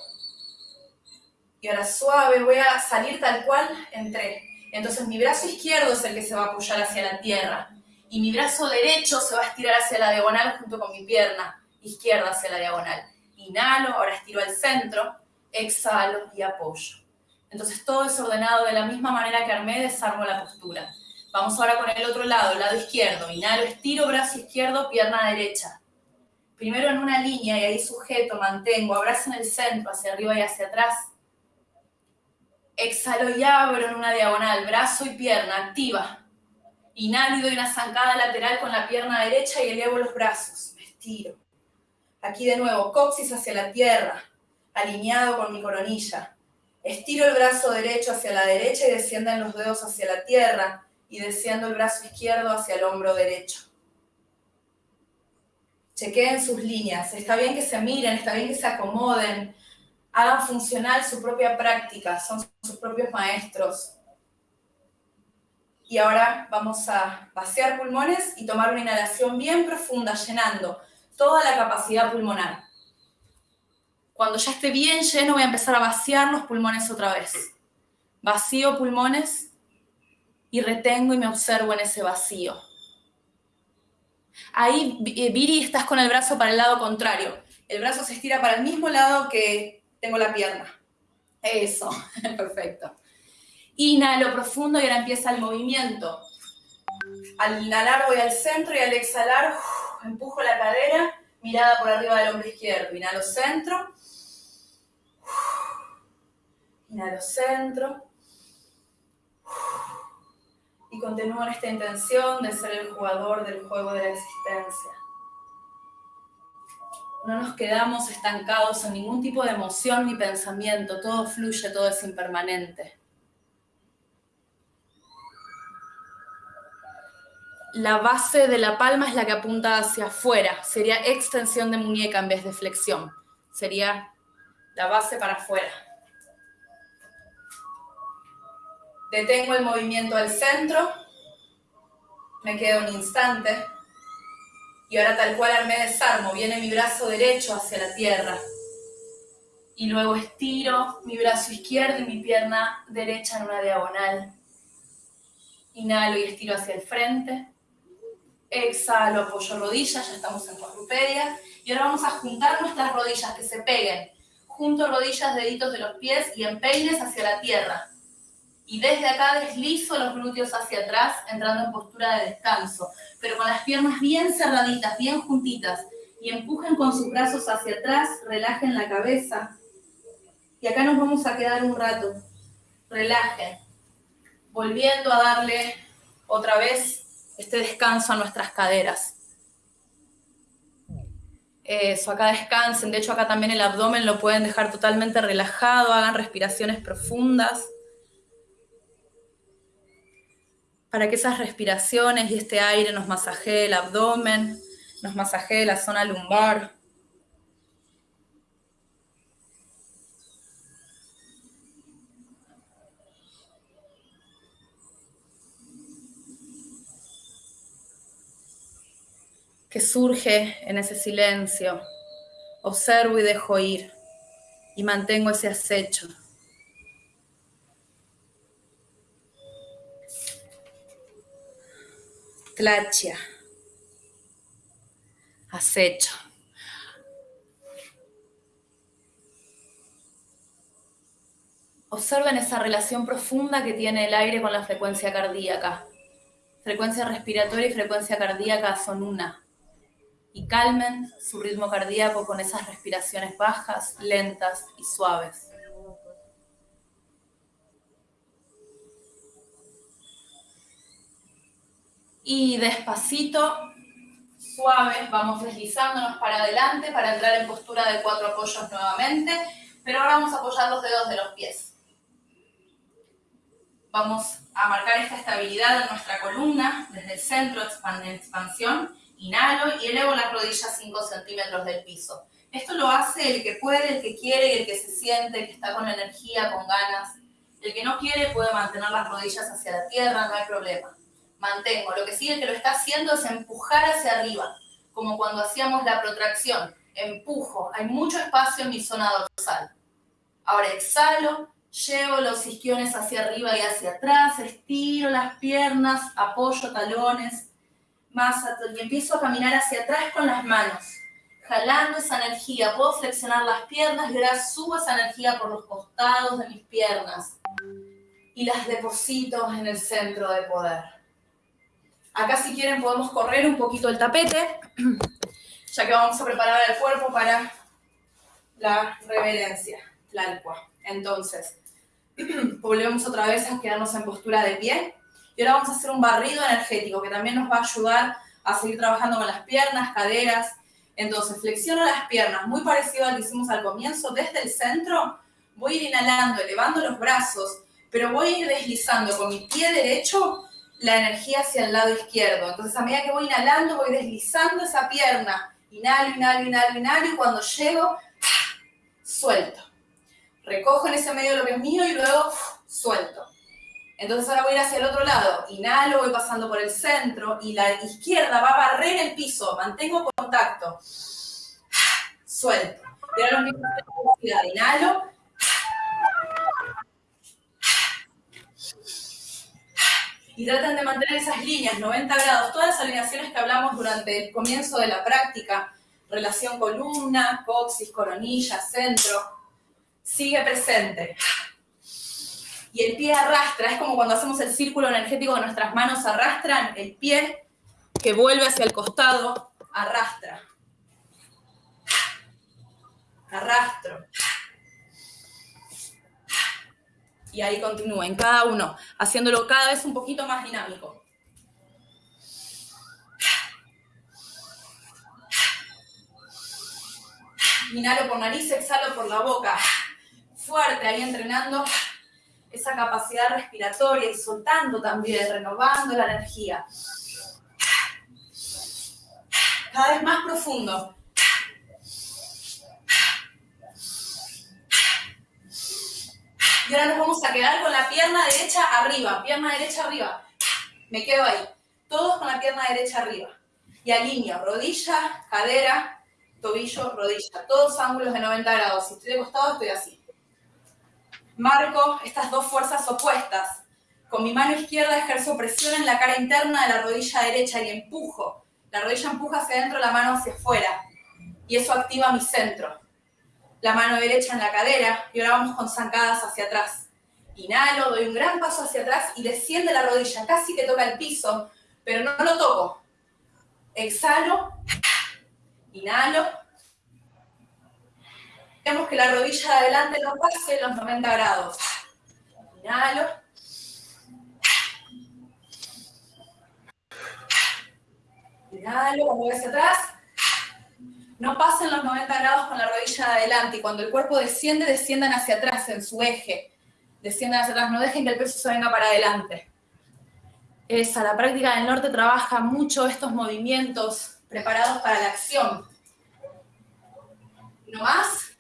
Y ahora suave, voy a salir tal cual entré. Entonces mi brazo izquierdo es el que se va a apoyar hacia la tierra. Y mi brazo derecho se va a estirar hacia la diagonal junto con mi pierna izquierda hacia la diagonal. Inhalo, ahora estiro al centro, exhalo y apoyo. Entonces todo es ordenado de la misma manera que armé, desarmo la postura. Vamos ahora con el otro lado, el lado izquierdo. Inhalo, estiro, brazo izquierdo, pierna derecha primero en una línea y ahí sujeto, mantengo, abrazo en el centro, hacia arriba y hacia atrás. Exhalo y abro en una diagonal, brazo y pierna, activa. Inhalo y doy una zancada lateral con la pierna derecha y elevo los brazos, estiro. Aquí de nuevo, coxis hacia la tierra, alineado con mi coronilla. Estiro el brazo derecho hacia la derecha y descienden los dedos hacia la tierra y desciendo el brazo izquierdo hacia el hombro derecho chequeen sus líneas, está bien que se miren, está bien que se acomoden, hagan funcional su propia práctica, son sus propios maestros. Y ahora vamos a vaciar pulmones y tomar una inhalación bien profunda, llenando toda la capacidad pulmonar. Cuando ya esté bien lleno, voy a empezar a vaciar los pulmones otra vez. Vacío pulmones y retengo y me observo en ese vacío. Ahí, eh, Viri, estás con el brazo para el lado contrario. El brazo se estira para el mismo lado que tengo la pierna. Eso, perfecto. Inhalo profundo y ahora empieza el movimiento. Al inhalar voy al centro y al exhalar empujo la cadera, mirada por arriba del hombro izquierdo. Inhalo centro. Inhalo centro. Y continúo en esta intención de ser el jugador del juego de la existencia. No nos quedamos estancados en ningún tipo de emoción ni pensamiento. Todo fluye, todo es impermanente. La base de la palma es la que apunta hacia afuera. Sería extensión de muñeca en vez de flexión. Sería la base para afuera. Detengo el movimiento al centro. Me quedo un instante. Y ahora tal cual me desarmo. Viene mi brazo derecho hacia la tierra. Y luego estiro mi brazo izquierdo y mi pierna derecha en una diagonal. Inhalo y estiro hacia el frente exhalo, apoyo rodillas, ya estamos en cuadrupedia. Y ahora vamos a juntar nuestras rodillas, que se peguen. Junto rodillas, deditos de los pies y empeines hacia la tierra. Y desde acá deslizo los glúteos hacia atrás, entrando en postura de descanso. Pero con las piernas bien cerraditas, bien juntitas. Y empujen con sus brazos hacia atrás, relajen la cabeza. Y acá nos vamos a quedar un rato. Relajen. Volviendo a darle otra vez este descanso a nuestras caderas. Eso, acá descansen. De hecho, acá también el abdomen lo pueden dejar totalmente relajado. Hagan respiraciones profundas. Para que esas respiraciones y este aire nos masajee el abdomen, nos masajee la zona lumbar. Que surge en ese silencio. Observo y dejo ir y mantengo ese acecho. Tlachia. Acecho. Observen esa relación profunda que tiene el aire con la frecuencia cardíaca. Frecuencia respiratoria y frecuencia cardíaca son una y calmen su ritmo cardíaco con esas respiraciones bajas, lentas y suaves. Y despacito, suaves, vamos deslizándonos para adelante para entrar en postura de cuatro apoyos nuevamente, pero ahora vamos a apoyar los dedos de los pies. Vamos a marcar esta estabilidad en nuestra columna, desde el centro, expansión, Inhalo y elevo las rodillas 5 centímetros del piso. Esto lo hace el que puede, el que quiere y el que se siente, el que está con energía, con ganas. El que no quiere puede mantener las rodillas hacia la tierra, no hay problema. Mantengo. Lo que sigue que lo está haciendo es empujar hacia arriba, como cuando hacíamos la protracción. Empujo. Hay mucho espacio en mi zona dorsal. Ahora exhalo, llevo los isquiones hacia arriba y hacia atrás, estiro las piernas, apoyo talones, más y empiezo a caminar hacia atrás con las manos, jalando esa energía. Puedo flexionar las piernas y ahora subo esa energía por los costados de mis piernas y las deposito en el centro de poder. Acá si quieren podemos correr un poquito el tapete, ya que vamos a preparar el cuerpo para la reverencia, tlalcua. Entonces, volvemos otra vez a quedarnos en postura de pie. Y ahora vamos a hacer un barrido energético que también nos va a ayudar a seguir trabajando con las piernas, caderas. Entonces, flexiono las piernas, muy parecido al que hicimos al comienzo. Desde el centro voy a ir inhalando, elevando los brazos, pero voy a ir deslizando con mi pie derecho la energía hacia el lado izquierdo. Entonces, a medida que voy inhalando, voy deslizando esa pierna. Inhalo, inhalo, inhalo, inhalo, y cuando llego, suelto. Recojo en ese medio lo que es mío y luego suelto. Entonces ahora voy a ir hacia el otro lado. Inhalo, voy pasando por el centro y la izquierda va a barrer el piso. Mantengo contacto. Suelto. Los mismos inhalo. Y traten de mantener esas líneas, 90 grados, todas las alineaciones que hablamos durante el comienzo de la práctica, relación columna, coxis, coronilla, centro, sigue presente. Y el pie arrastra, es como cuando hacemos el círculo energético, nuestras manos arrastran, el pie que vuelve hacia el costado, arrastra. Arrastro. Y ahí continúen, cada uno, haciéndolo cada vez un poquito más dinámico. Inhalo por nariz, exhalo por la boca. Fuerte, ahí entrenando esa capacidad respiratoria y soltando también, renovando la energía. Cada vez más profundo. Y ahora nos vamos a quedar con la pierna derecha arriba, pierna derecha arriba. Me quedo ahí. Todos con la pierna derecha arriba. Y alineo rodilla, cadera, tobillo, rodilla. Todos ángulos de 90 grados. Si estoy de costado, estoy así. Marco estas dos fuerzas opuestas. Con mi mano izquierda ejerzo presión en la cara interna de la rodilla derecha y empujo. La rodilla empuja hacia adentro, la mano hacia afuera. Y eso activa mi centro. La mano derecha en la cadera y ahora vamos con zancadas hacia atrás. Inhalo, doy un gran paso hacia atrás y desciende la rodilla, casi que toca el piso, pero no lo toco. Exhalo, inhalo, Vemos que la rodilla de adelante no pase los 90 grados. Inhalo. Inhalo, cuando hacia atrás. No pasen los 90 grados con la rodilla de adelante y cuando el cuerpo desciende, desciendan hacia atrás en su eje. Desciendan hacia atrás, no dejen que el peso se venga para adelante. Esa, la práctica del norte trabaja mucho estos movimientos preparados para la acción. No más.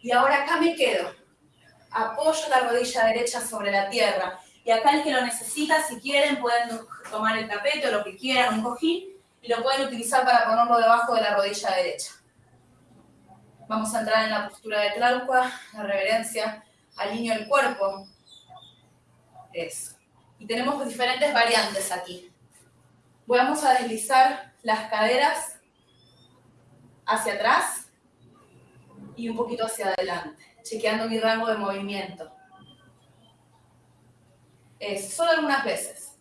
Y ahora acá me quedo. Apoyo la rodilla derecha sobre la tierra. Y acá el que lo necesita, si quieren, pueden tomar el tapete o lo que quieran, un cojín, y lo pueden utilizar para ponerlo debajo de la rodilla derecha. Vamos a entrar en la postura de Tlalcua, la reverencia, alineo el cuerpo. Eso. Y tenemos diferentes variantes aquí. Vamos a deslizar las caderas hacia atrás y un poquito hacia adelante, chequeando mi rango de movimiento. Solo algunas veces.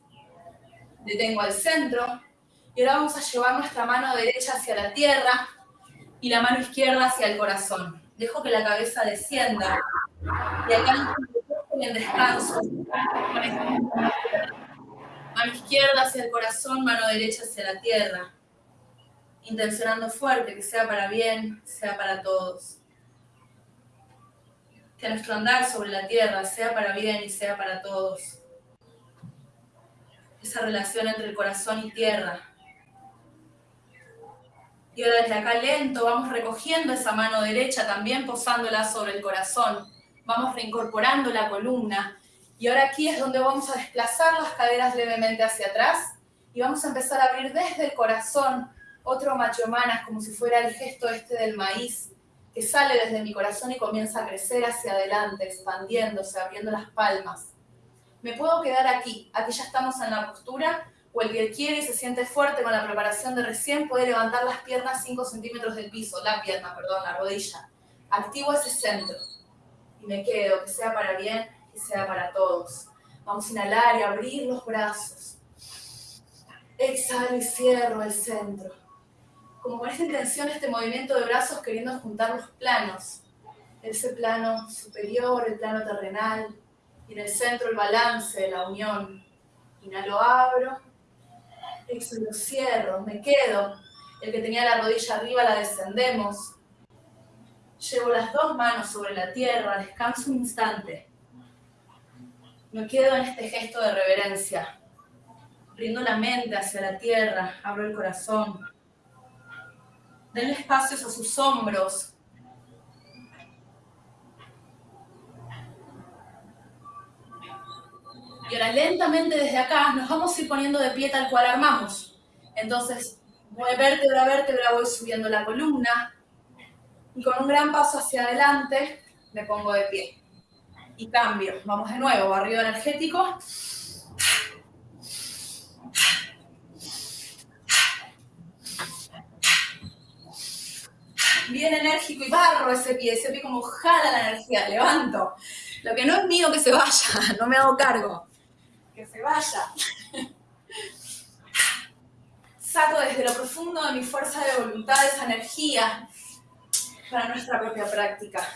Detengo al centro y ahora vamos a llevar nuestra mano derecha hacia la tierra y la mano izquierda hacia el corazón. Dejo que la cabeza descienda y acá en descanso. Mano izquierda hacia el corazón, mano derecha hacia la tierra intencionando fuerte, que sea para bien, sea para todos. Que nuestro andar sobre la tierra sea para bien y sea para todos. Esa relación entre el corazón y tierra. Y ahora desde acá lento vamos recogiendo esa mano derecha, también posándola sobre el corazón. Vamos reincorporando la columna. Y ahora aquí es donde vamos a desplazar las caderas levemente hacia atrás y vamos a empezar a abrir desde el corazón otro machomanas, como si fuera el gesto este del maíz, que sale desde mi corazón y comienza a crecer hacia adelante, expandiéndose, abriendo las palmas. Me puedo quedar aquí, aquí ya estamos en la postura, o el que quiere y se siente fuerte con la preparación de recién puede levantar las piernas 5 centímetros del piso, la pierna, perdón, la rodilla. Activo ese centro y me quedo, que sea para bien, que sea para todos. Vamos a inhalar y abrir los brazos. Exhalo y cierro el centro como con esta intención, este movimiento de brazos queriendo juntar los planos. Ese plano superior, el plano terrenal, y en el centro el balance, la unión. Inhalo, abro, exhalo, cierro, me quedo. El que tenía la rodilla arriba la descendemos. Llevo las dos manos sobre la tierra, descanso un instante. Me quedo en este gesto de reverencia. Rindo la mente hacia la tierra, abro el corazón, denle espacios a sus hombros. Y ahora lentamente desde acá nos vamos a ir poniendo de pie tal cual armamos. Entonces Voy vértebra a vértebra, voy subiendo la columna. Y con un gran paso hacia adelante, me pongo de pie. Y cambio. Vamos de nuevo, barrido energético. Bien enérgico y barro ese pie, ese pie como jala la energía, levanto. Lo que no es mío que se vaya, no me hago cargo. Que se vaya saco desde lo profundo de mi fuerza de voluntad esa energía para nuestra propia práctica.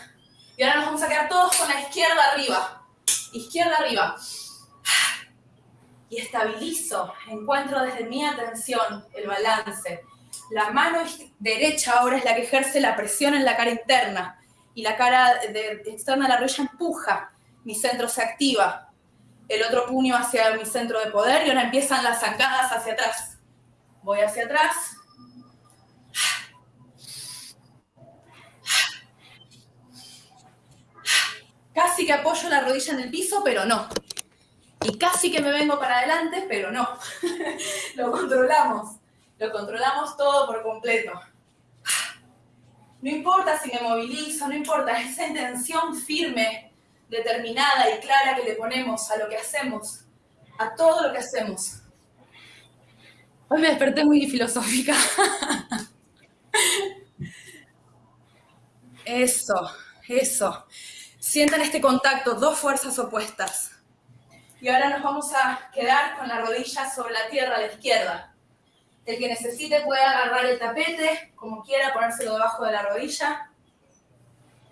Y ahora nos vamos a quedar todos con la izquierda arriba. Izquierda arriba. Y estabilizo, encuentro desde mi atención el balance. La mano derecha ahora es la que ejerce la presión en la cara interna. Y la cara externa de la rodilla empuja. Mi centro se activa. El otro puño hacia mi centro de poder y ahora empiezan las zancadas hacia atrás Voy hacia atrás. Casi que apoyo la rodilla en el piso, pero no. Y casi que me vengo para adelante, pero no. Lo controlamos. Lo controlamos todo por completo. No importa si me movilizo, no importa, esa intención firme, determinada y clara que le ponemos a lo que hacemos, a todo lo que hacemos. Hoy me desperté muy filosófica. Eso, eso. Sientan este contacto, dos fuerzas opuestas. Y ahora nos vamos a quedar con la rodilla sobre la tierra a la izquierda. El que necesite puede agarrar el tapete, como quiera, ponérselo debajo de la rodilla.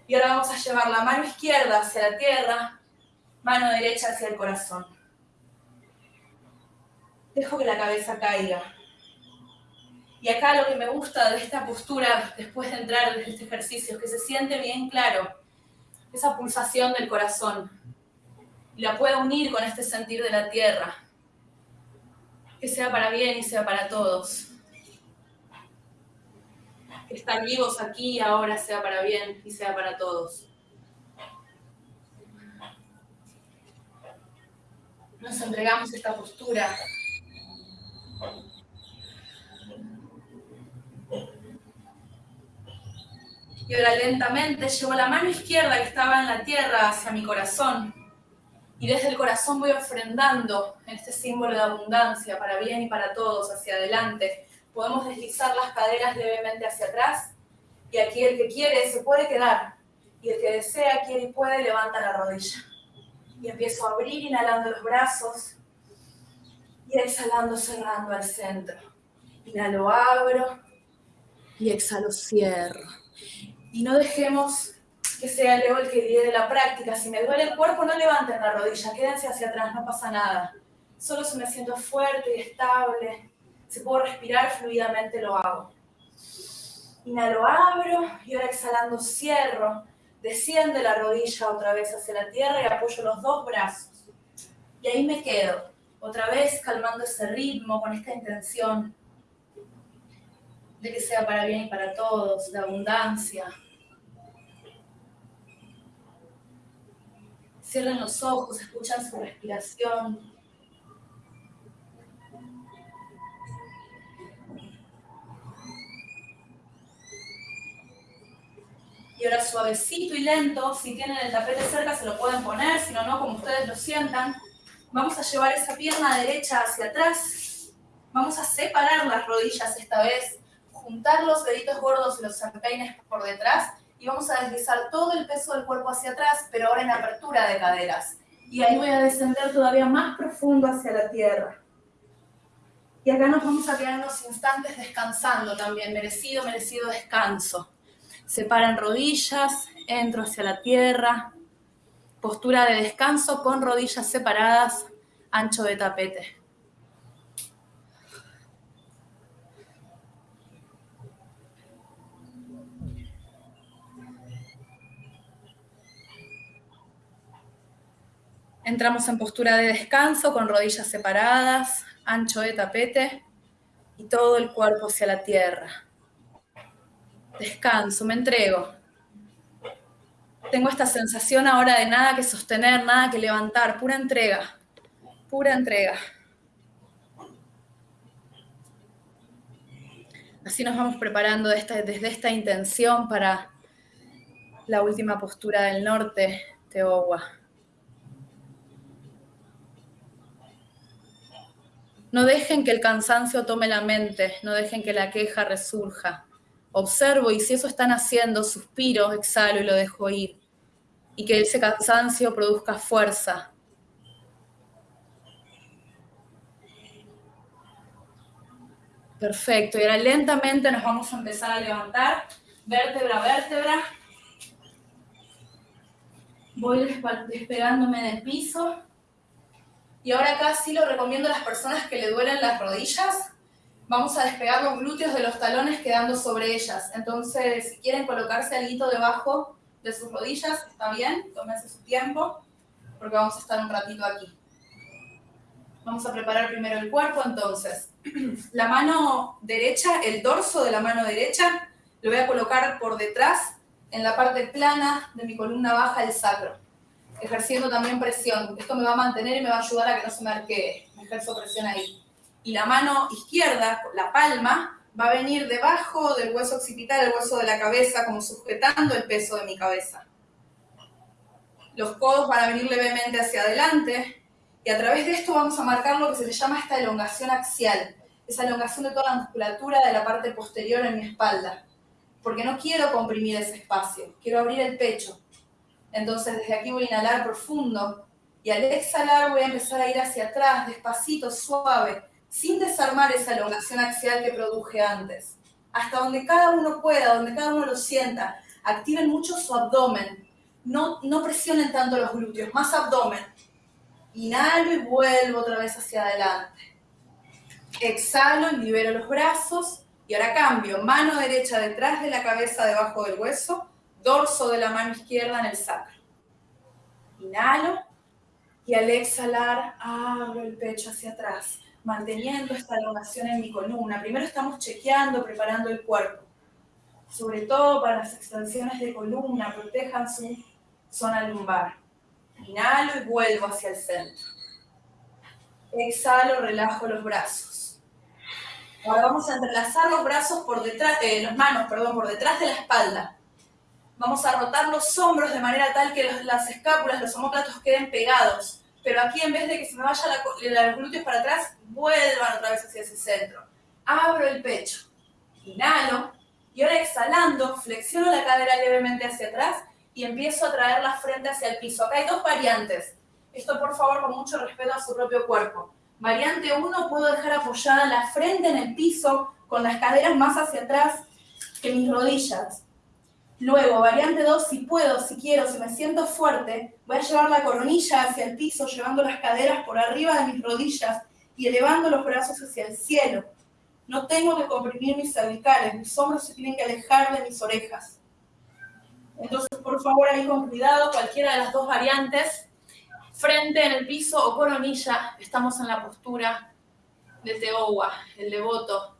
Y ahora vamos a llevar la mano izquierda hacia la tierra, mano derecha hacia el corazón. Dejo que la cabeza caiga. Y acá lo que me gusta de esta postura, después de entrar en este ejercicio, es que se siente bien claro esa pulsación del corazón. Y la puedo unir con este sentir de la tierra. Que sea para bien y sea para todos. Que estar vivos aquí y ahora sea para bien y sea para todos. Nos entregamos esta postura Y ahora lentamente llevo la mano izquierda que estaba en la tierra hacia mi corazón. Y desde el corazón voy ofrendando este símbolo de abundancia para bien y para todos hacia adelante. Podemos deslizar las caderas levemente hacia atrás. Y aquí el que quiere se puede quedar. Y el que desea, quiere y puede, levanta la rodilla. Y empiezo a abrir, inhalando los brazos. Y exhalando, cerrando al centro. Inhalo, abro. Y exhalo, cierro. Y no dejemos que sea Leo el que de la práctica. Si me duele el cuerpo, no levanten la rodilla, quédense hacia atrás, no pasa nada. Solo si me siento fuerte y estable, si puedo respirar fluidamente, lo hago. Inhalo, abro y ahora exhalando cierro. Desciende la rodilla otra vez hacia la tierra y apoyo los dos brazos. Y ahí me quedo, otra vez calmando ese ritmo con esta intención de que sea para bien y para todos, de abundancia. Cierren los ojos, escuchan su respiración. Y ahora suavecito y lento, si tienen el tapete cerca se lo pueden poner, si no, no, como ustedes lo sientan. Vamos a llevar esa pierna derecha hacia atrás. Vamos a separar las rodillas esta vez juntar los deditos gordos y los empeines por detrás y vamos a deslizar todo el peso del cuerpo hacia atrás, pero ahora en apertura de caderas. Y ahí voy a descender todavía más profundo hacia la tierra. Y acá nos vamos a quedar unos instantes descansando también, merecido, merecido descanso. Separan rodillas, entro hacia la tierra. Postura de descanso con rodillas separadas, ancho de tapete. Entramos en postura de descanso con rodillas separadas, ancho de tapete y todo el cuerpo hacia la tierra. Descanso, me entrego. Tengo esta sensación ahora de nada que sostener, nada que levantar, pura entrega, pura entrega. Así nos vamos preparando desde esta intención para la última postura del norte, Teowa. No dejen que el cansancio tome la mente, no dejen que la queja resurja. Observo y si eso están haciendo, suspiro, exhalo y lo dejo ir. Y que ese cansancio produzca fuerza. Perfecto, y ahora lentamente nos vamos a empezar a levantar, vértebra a vértebra. Voy despegándome del piso. Y ahora acá sí lo recomiendo a las personas que le duelen las rodillas. Vamos a despegar los glúteos de los talones quedando sobre ellas. Entonces, si quieren colocarse algo debajo de sus rodillas, está bien, tómense su tiempo, porque vamos a estar un ratito aquí. Vamos a preparar primero el cuerpo, entonces. La mano derecha, el dorso de la mano derecha, lo voy a colocar por detrás, en la parte plana de mi columna baja, el sacro ejerciendo también presión. Esto me va a mantener y me va a ayudar a que no se me arquee. Ejerzo presión ahí. Y la mano izquierda, la palma, va a venir debajo del hueso occipital, el hueso de la cabeza, como sujetando el peso de mi cabeza. Los codos van a venir levemente hacia adelante y a través de esto vamos a marcar lo que se le llama esta elongación axial, esa elongación de toda la musculatura de la parte posterior en mi espalda, porque no quiero comprimir ese espacio, quiero abrir el pecho. Entonces desde aquí voy a inhalar profundo y al exhalar voy a empezar a ir hacia atrás, despacito, suave, sin desarmar esa elongación axial que produje antes. Hasta donde cada uno pueda, donde cada uno lo sienta. Activen mucho su abdomen. No, no presionen tanto los glúteos, más abdomen. Inhalo y vuelvo otra vez hacia adelante. Exhalo libero los brazos. Y ahora cambio, mano derecha detrás de la cabeza, debajo del hueso dorso de la mano izquierda en el sacro. Inhalo y al exhalar abro el pecho hacia atrás, manteniendo esta elongación en mi columna. Primero estamos chequeando, preparando el cuerpo, sobre todo para las extensiones de columna, protejan su zona lumbar. Inhalo y vuelvo hacia el centro. Exhalo, relajo los brazos. Ahora vamos a entrelazar los brazos por detrás, eh, las manos, perdón, por detrás de la espalda Vamos a rotar los hombros de manera tal que las escápulas, los homóplatos queden pegados. Pero aquí en vez de que se me vaya la, los glúteos para atrás, vuelvan otra vez hacia ese centro. Abro el pecho. Inhalo. Y ahora exhalando, flexiono la cadera levemente hacia atrás y empiezo a traer la frente hacia el piso. Acá hay dos variantes. Esto por favor con mucho respeto a su propio cuerpo. Variante 1, puedo dejar apoyada la frente en el piso con las caderas más hacia atrás que mis rodillas. Luego, variante 2, si puedo, si quiero, si me siento fuerte, voy a llevar la coronilla hacia el piso, llevando las caderas por arriba de mis rodillas y elevando los brazos hacia el cielo. No tengo que comprimir mis cervicales, mis hombros se tienen que alejar de mis orejas. Entonces, por favor, ahí con cuidado, cualquiera de las dos variantes, frente en el piso o coronilla, estamos en la postura de Teowa, el devoto.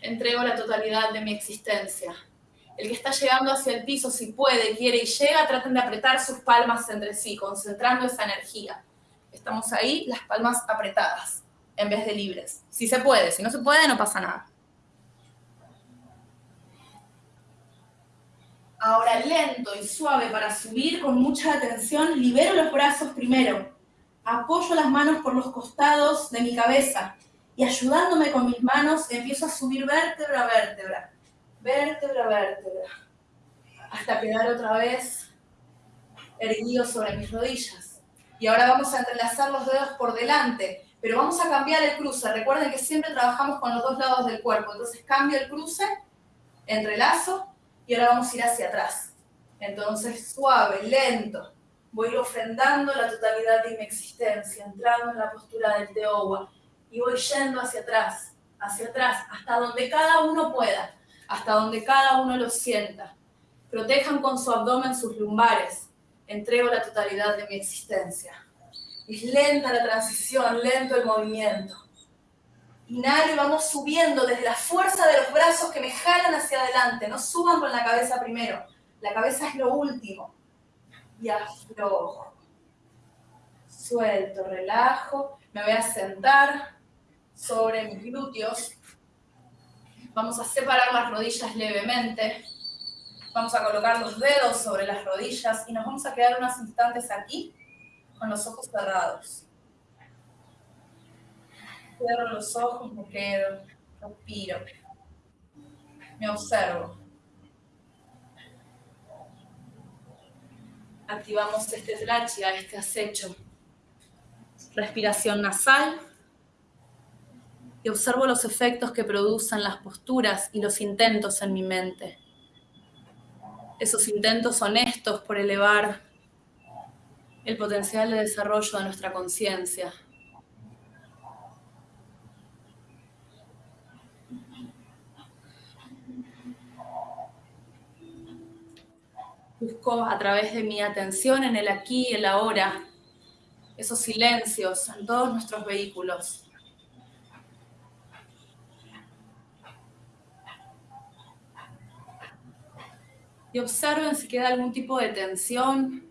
Entrego la totalidad de mi existencia. El que está llegando hacia el piso, si puede, quiere y llega, traten de apretar sus palmas entre sí, concentrando esa energía. Estamos ahí, las palmas apretadas, en vez de libres. Si se puede, si no se puede, no pasa nada. Ahora lento y suave para subir con mucha atención, libero los brazos primero. Apoyo las manos por los costados de mi cabeza y ayudándome con mis manos empiezo a subir vértebra a vértebra vértebra a vértebra, hasta quedar otra vez erguido sobre mis rodillas. Y ahora vamos a entrelazar los dedos por delante, pero vamos a cambiar el cruce. Recuerden que siempre trabajamos con los dos lados del cuerpo, entonces cambio el cruce, entrelazo y ahora vamos a ir hacia atrás. Entonces suave, lento, voy ofrendando la totalidad de mi existencia, entrando en la postura del Teowa y voy yendo hacia atrás, hacia atrás, hasta donde cada uno pueda hasta donde cada uno lo sienta. Protejan con su abdomen sus lumbares. Entrego la totalidad de mi existencia. Es lenta la transición, lento el movimiento. Inhalo y vamos subiendo desde la fuerza de los brazos que me jalan hacia adelante. No suban con la cabeza primero. La cabeza es lo último. Y aflojo. Suelto, relajo. Me voy a sentar sobre mis glúteos Vamos a separar las rodillas levemente. Vamos a colocar los dedos sobre las rodillas y nos vamos a quedar unos instantes aquí con los ojos cerrados. Cierro los ojos, me quedo, respiro, me observo. Activamos este trachia, este acecho. Respiración nasal. Observo los efectos que producen las posturas y los intentos en mi mente. Esos intentos honestos por elevar el potencial de desarrollo de nuestra conciencia. Busco a través de mi atención en el aquí y el ahora, esos silencios en todos nuestros vehículos. Y observen si queda algún tipo de tensión,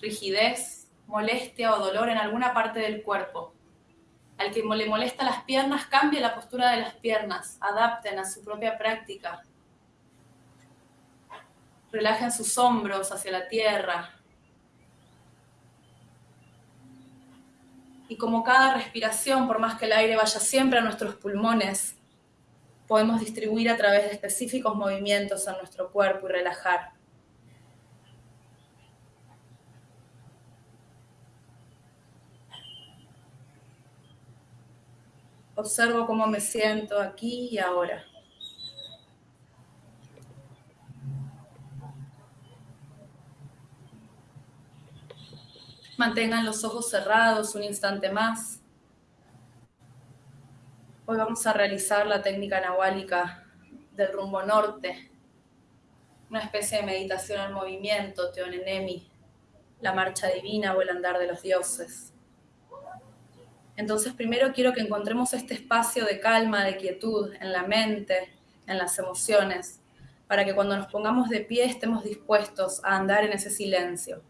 rigidez, molestia o dolor en alguna parte del cuerpo. Al que le molesta las piernas, cambie la postura de las piernas, adapten a su propia práctica. Relajen sus hombros hacia la tierra. Y como cada respiración, por más que el aire vaya siempre a nuestros pulmones, podemos distribuir a través de específicos movimientos en nuestro cuerpo y relajar. Observo cómo me siento aquí y ahora. Mantengan los ojos cerrados un instante más. Hoy vamos a realizar la técnica nahuálica del rumbo norte, una especie de meditación al movimiento, Teonenemi, la marcha divina o el andar de los dioses. Entonces primero quiero que encontremos este espacio de calma, de quietud en la mente, en las emociones, para que cuando nos pongamos de pie estemos dispuestos a andar en ese silencio.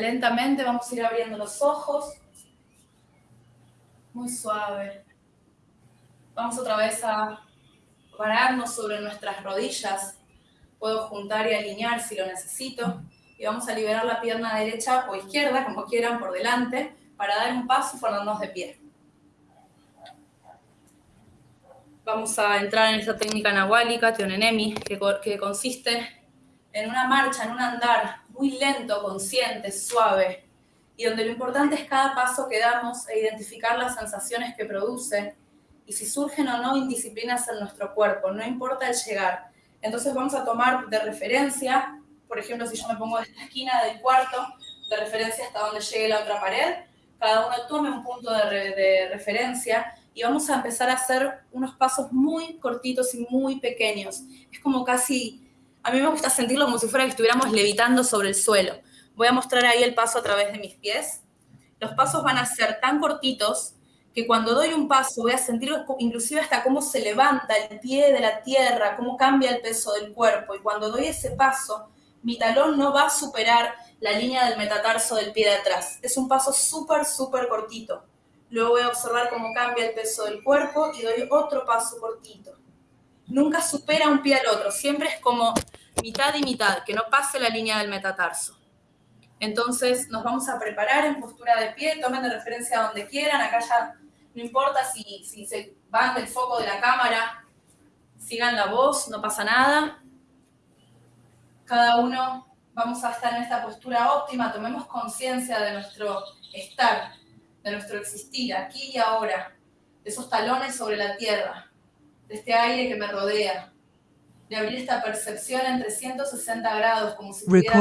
Lentamente vamos a ir abriendo los ojos. Muy suave. Vamos otra vez a pararnos sobre nuestras rodillas. Puedo juntar y alinear si lo necesito. Y vamos a liberar la pierna derecha o izquierda, como quieran, por delante, para dar un paso y ponernos de pie. Vamos a entrar en esta técnica nahuálica, Teonenemi, que, que consiste en una marcha, en un andar muy lento, consciente, suave, y donde lo importante es cada paso que damos e identificar las sensaciones que produce y si surgen o no indisciplinas en nuestro cuerpo, no importa el llegar. Entonces vamos a tomar de referencia, por ejemplo, si yo me pongo de esta esquina del cuarto, de referencia hasta donde llegue la otra pared, cada uno tome un punto de, de referencia y vamos a empezar a hacer unos pasos muy cortitos y muy pequeños. Es como casi a mí me gusta sentirlo como si fuera que estuviéramos levitando sobre el suelo. Voy a mostrar ahí el paso a través de mis pies. Los pasos van a ser tan cortitos que cuando doy un paso voy a sentir inclusive hasta cómo se levanta el pie de la tierra, cómo cambia el peso del cuerpo. Y cuando doy ese paso, mi talón no va a superar la línea del metatarso del pie de atrás. Es un paso súper, súper cortito. Luego voy a observar cómo cambia el peso del cuerpo y doy otro paso cortito nunca supera un pie al otro, siempre es como mitad y mitad, que no pase la línea del metatarso. Entonces nos vamos a preparar en postura de pie, tomen de referencia donde quieran, acá ya no importa si, si se van del foco de la cámara, sigan la voz, no pasa nada. Cada uno vamos a estar en esta postura óptima, tomemos conciencia de nuestro estar, de nuestro existir, aquí y ahora, de esos talones sobre la tierra de este aire que me rodea, de abrir esta percepción en 360 grados, como si estuviera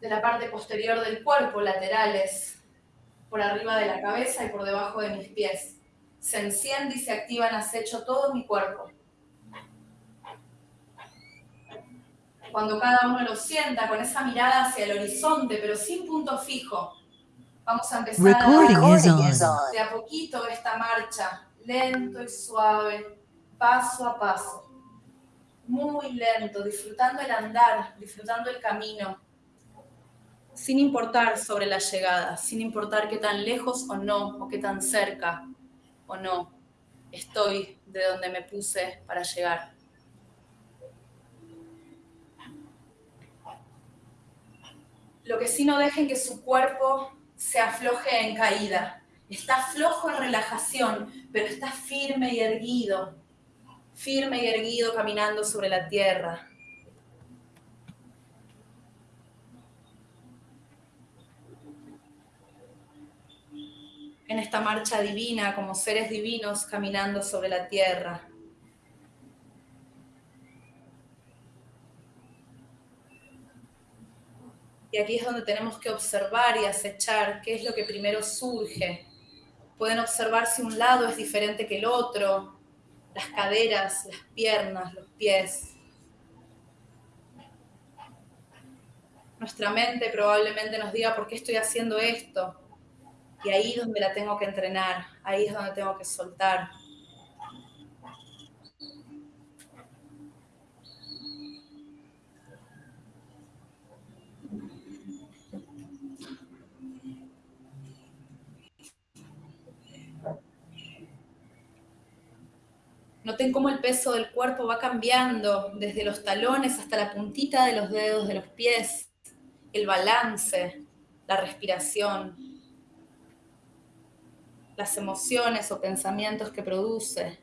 de la parte posterior del cuerpo, laterales, por arriba de la cabeza y por debajo de mis pies. Se enciende y se activa en acecho todo mi cuerpo. Cuando cada uno lo sienta con esa mirada hacia el horizonte, pero sin punto fijo. Vamos a empezar a, de a poquito esta marcha, lento y suave, paso a paso. Muy lento, disfrutando el andar, disfrutando el camino, sin importar sobre la llegada, sin importar qué tan lejos o no, o qué tan cerca o no estoy de donde me puse para llegar. Lo que sí no dejen que su cuerpo se afloje en caída. Está flojo en relajación, pero está firme y erguido. Firme y erguido caminando sobre la tierra. En esta marcha divina, como seres divinos caminando sobre la tierra. Y aquí es donde tenemos que observar y acechar qué es lo que primero surge. Pueden observar si un lado es diferente que el otro, las caderas, las piernas, los pies. Nuestra mente probablemente nos diga por qué estoy haciendo esto. Y ahí es donde la tengo que entrenar, ahí es donde tengo que soltar. Noten cómo el peso del cuerpo va cambiando desde los talones hasta la puntita de los dedos de los pies, el balance, la respiración, las emociones o pensamientos que produce.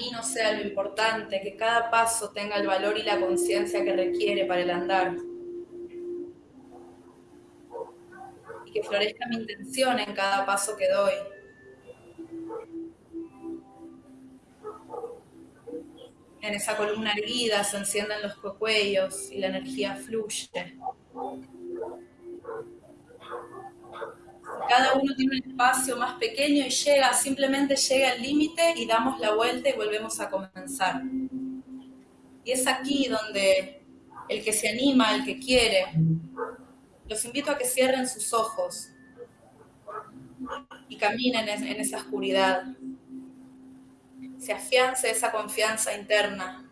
Camino sea lo importante, que cada paso tenga el valor y la conciencia que requiere para el andar. Y que florezca mi intención en cada paso que doy. En esa columna erguida se encienden los cocuellos y la energía fluye. Cada uno tiene un espacio más pequeño y llega, simplemente llega al límite y damos la vuelta y volvemos a comenzar. Y es aquí donde el que se anima, el que quiere, los invito a que cierren sus ojos y caminen en esa oscuridad. Se afiance esa confianza interna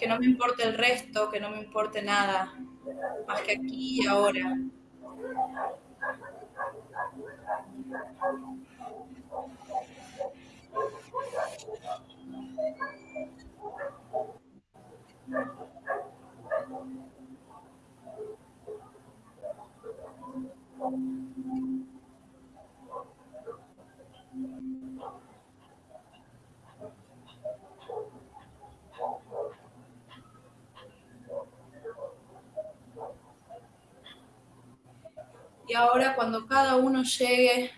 que no me importe el resto, que no me importe nada, más que aquí y ahora. Y ahora cuando cada uno llegue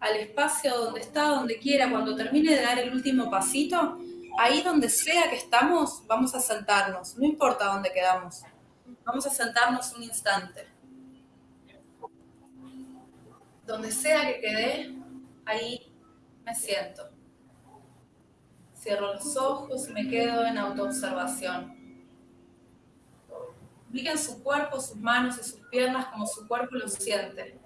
al espacio donde está, donde quiera, cuando termine de dar el último pasito, ahí donde sea que estamos, vamos a sentarnos, no importa dónde quedamos. Vamos a sentarnos un instante. Donde sea que quede, ahí me siento. Cierro los ojos y me quedo en autoobservación. Ubiquen su cuerpo, sus manos y sus piernas como su cuerpo lo siente.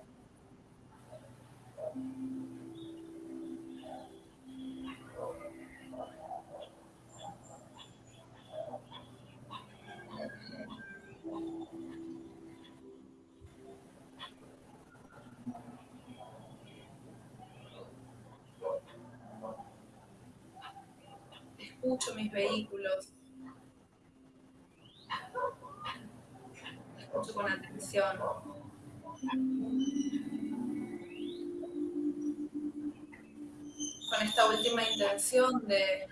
Escucho mis vehículos. Con atención. Con esta última intención de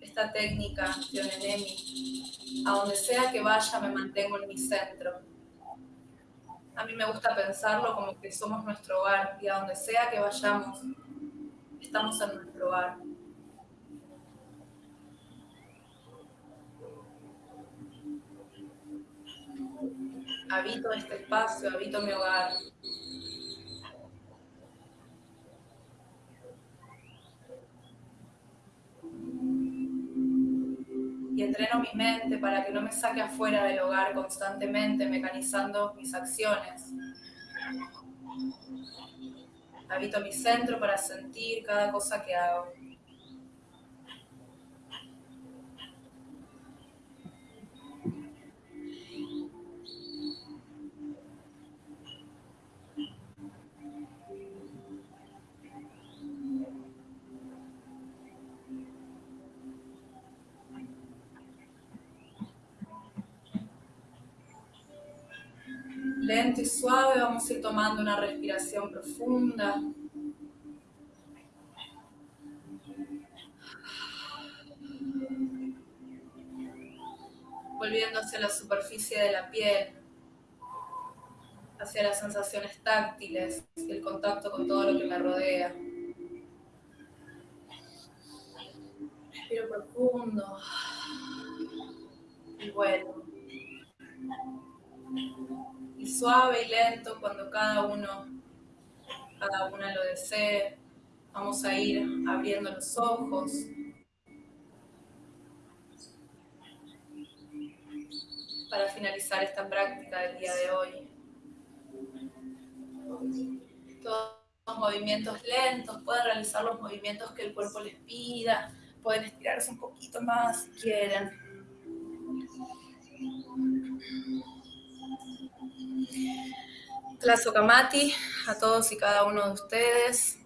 esta técnica de Onenemi, a donde sea que vaya me mantengo en mi centro. A mí me gusta pensarlo como que somos nuestro hogar y a donde sea que vayamos, estamos en nuestro hogar. Habito este espacio, habito mi hogar. y entreno mi mente para que no me saque afuera del hogar constantemente, mecanizando mis acciones. Habito mi centro para sentir cada cosa que hago. Lento y suave vamos a ir tomando una respiración profunda. Volviendo hacia la superficie de la piel, hacia las sensaciones táctiles el contacto con todo lo que me rodea. Respiro profundo y suave y lento cuando cada uno, cada una lo desee. Vamos a ir abriendo los ojos. Para finalizar esta práctica del día de hoy. Todos los movimientos lentos, pueden realizar los movimientos que el cuerpo les pida, pueden estirarse un poquito más si quieren. Kamati, a todos y cada uno de ustedes.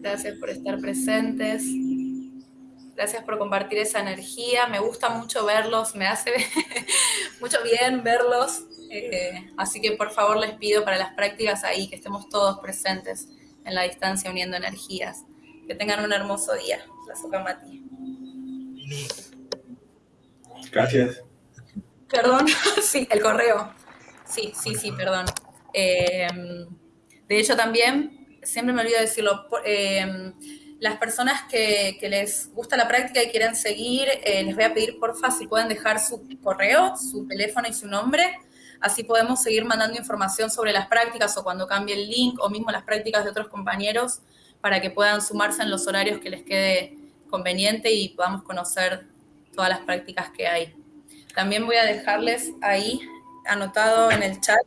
Gracias por estar presentes. Gracias por compartir esa energía. Me gusta mucho verlos, me hace mucho bien verlos. Eh, así que por favor les pido para las prácticas ahí que estemos todos presentes en la distancia uniendo energías. Que tengan un hermoso día. Kamati. Gracias. Perdón, sí, el correo. Sí, sí, sí, perdón. Em, de hecho, también, siempre me olvido decirlo, em, las personas que, les gusta la práctica y quieren seguir, eh, les voy a pedir porfa si pueden dejar su correo, su teléfono y su nombre, así podemos seguir mandando información sobre las prácticas o cuando cambie el link o mismo las prácticas de otros compañeros para que puedan sumarse en los horarios que les quede conveniente y podamos conocer todas las prácticas que hay. También voy a dejarles ahí anotado en el chat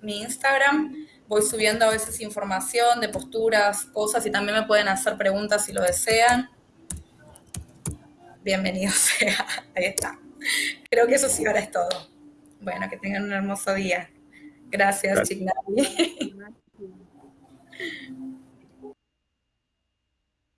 mi Instagram. Voy subiendo a veces información de posturas, cosas y también me pueden hacer preguntas si lo desean. Bienvenido sea. Ahí está. Creo que eso sí ahora es todo. Bueno, que tengan un hermoso día. Gracias, Gracias.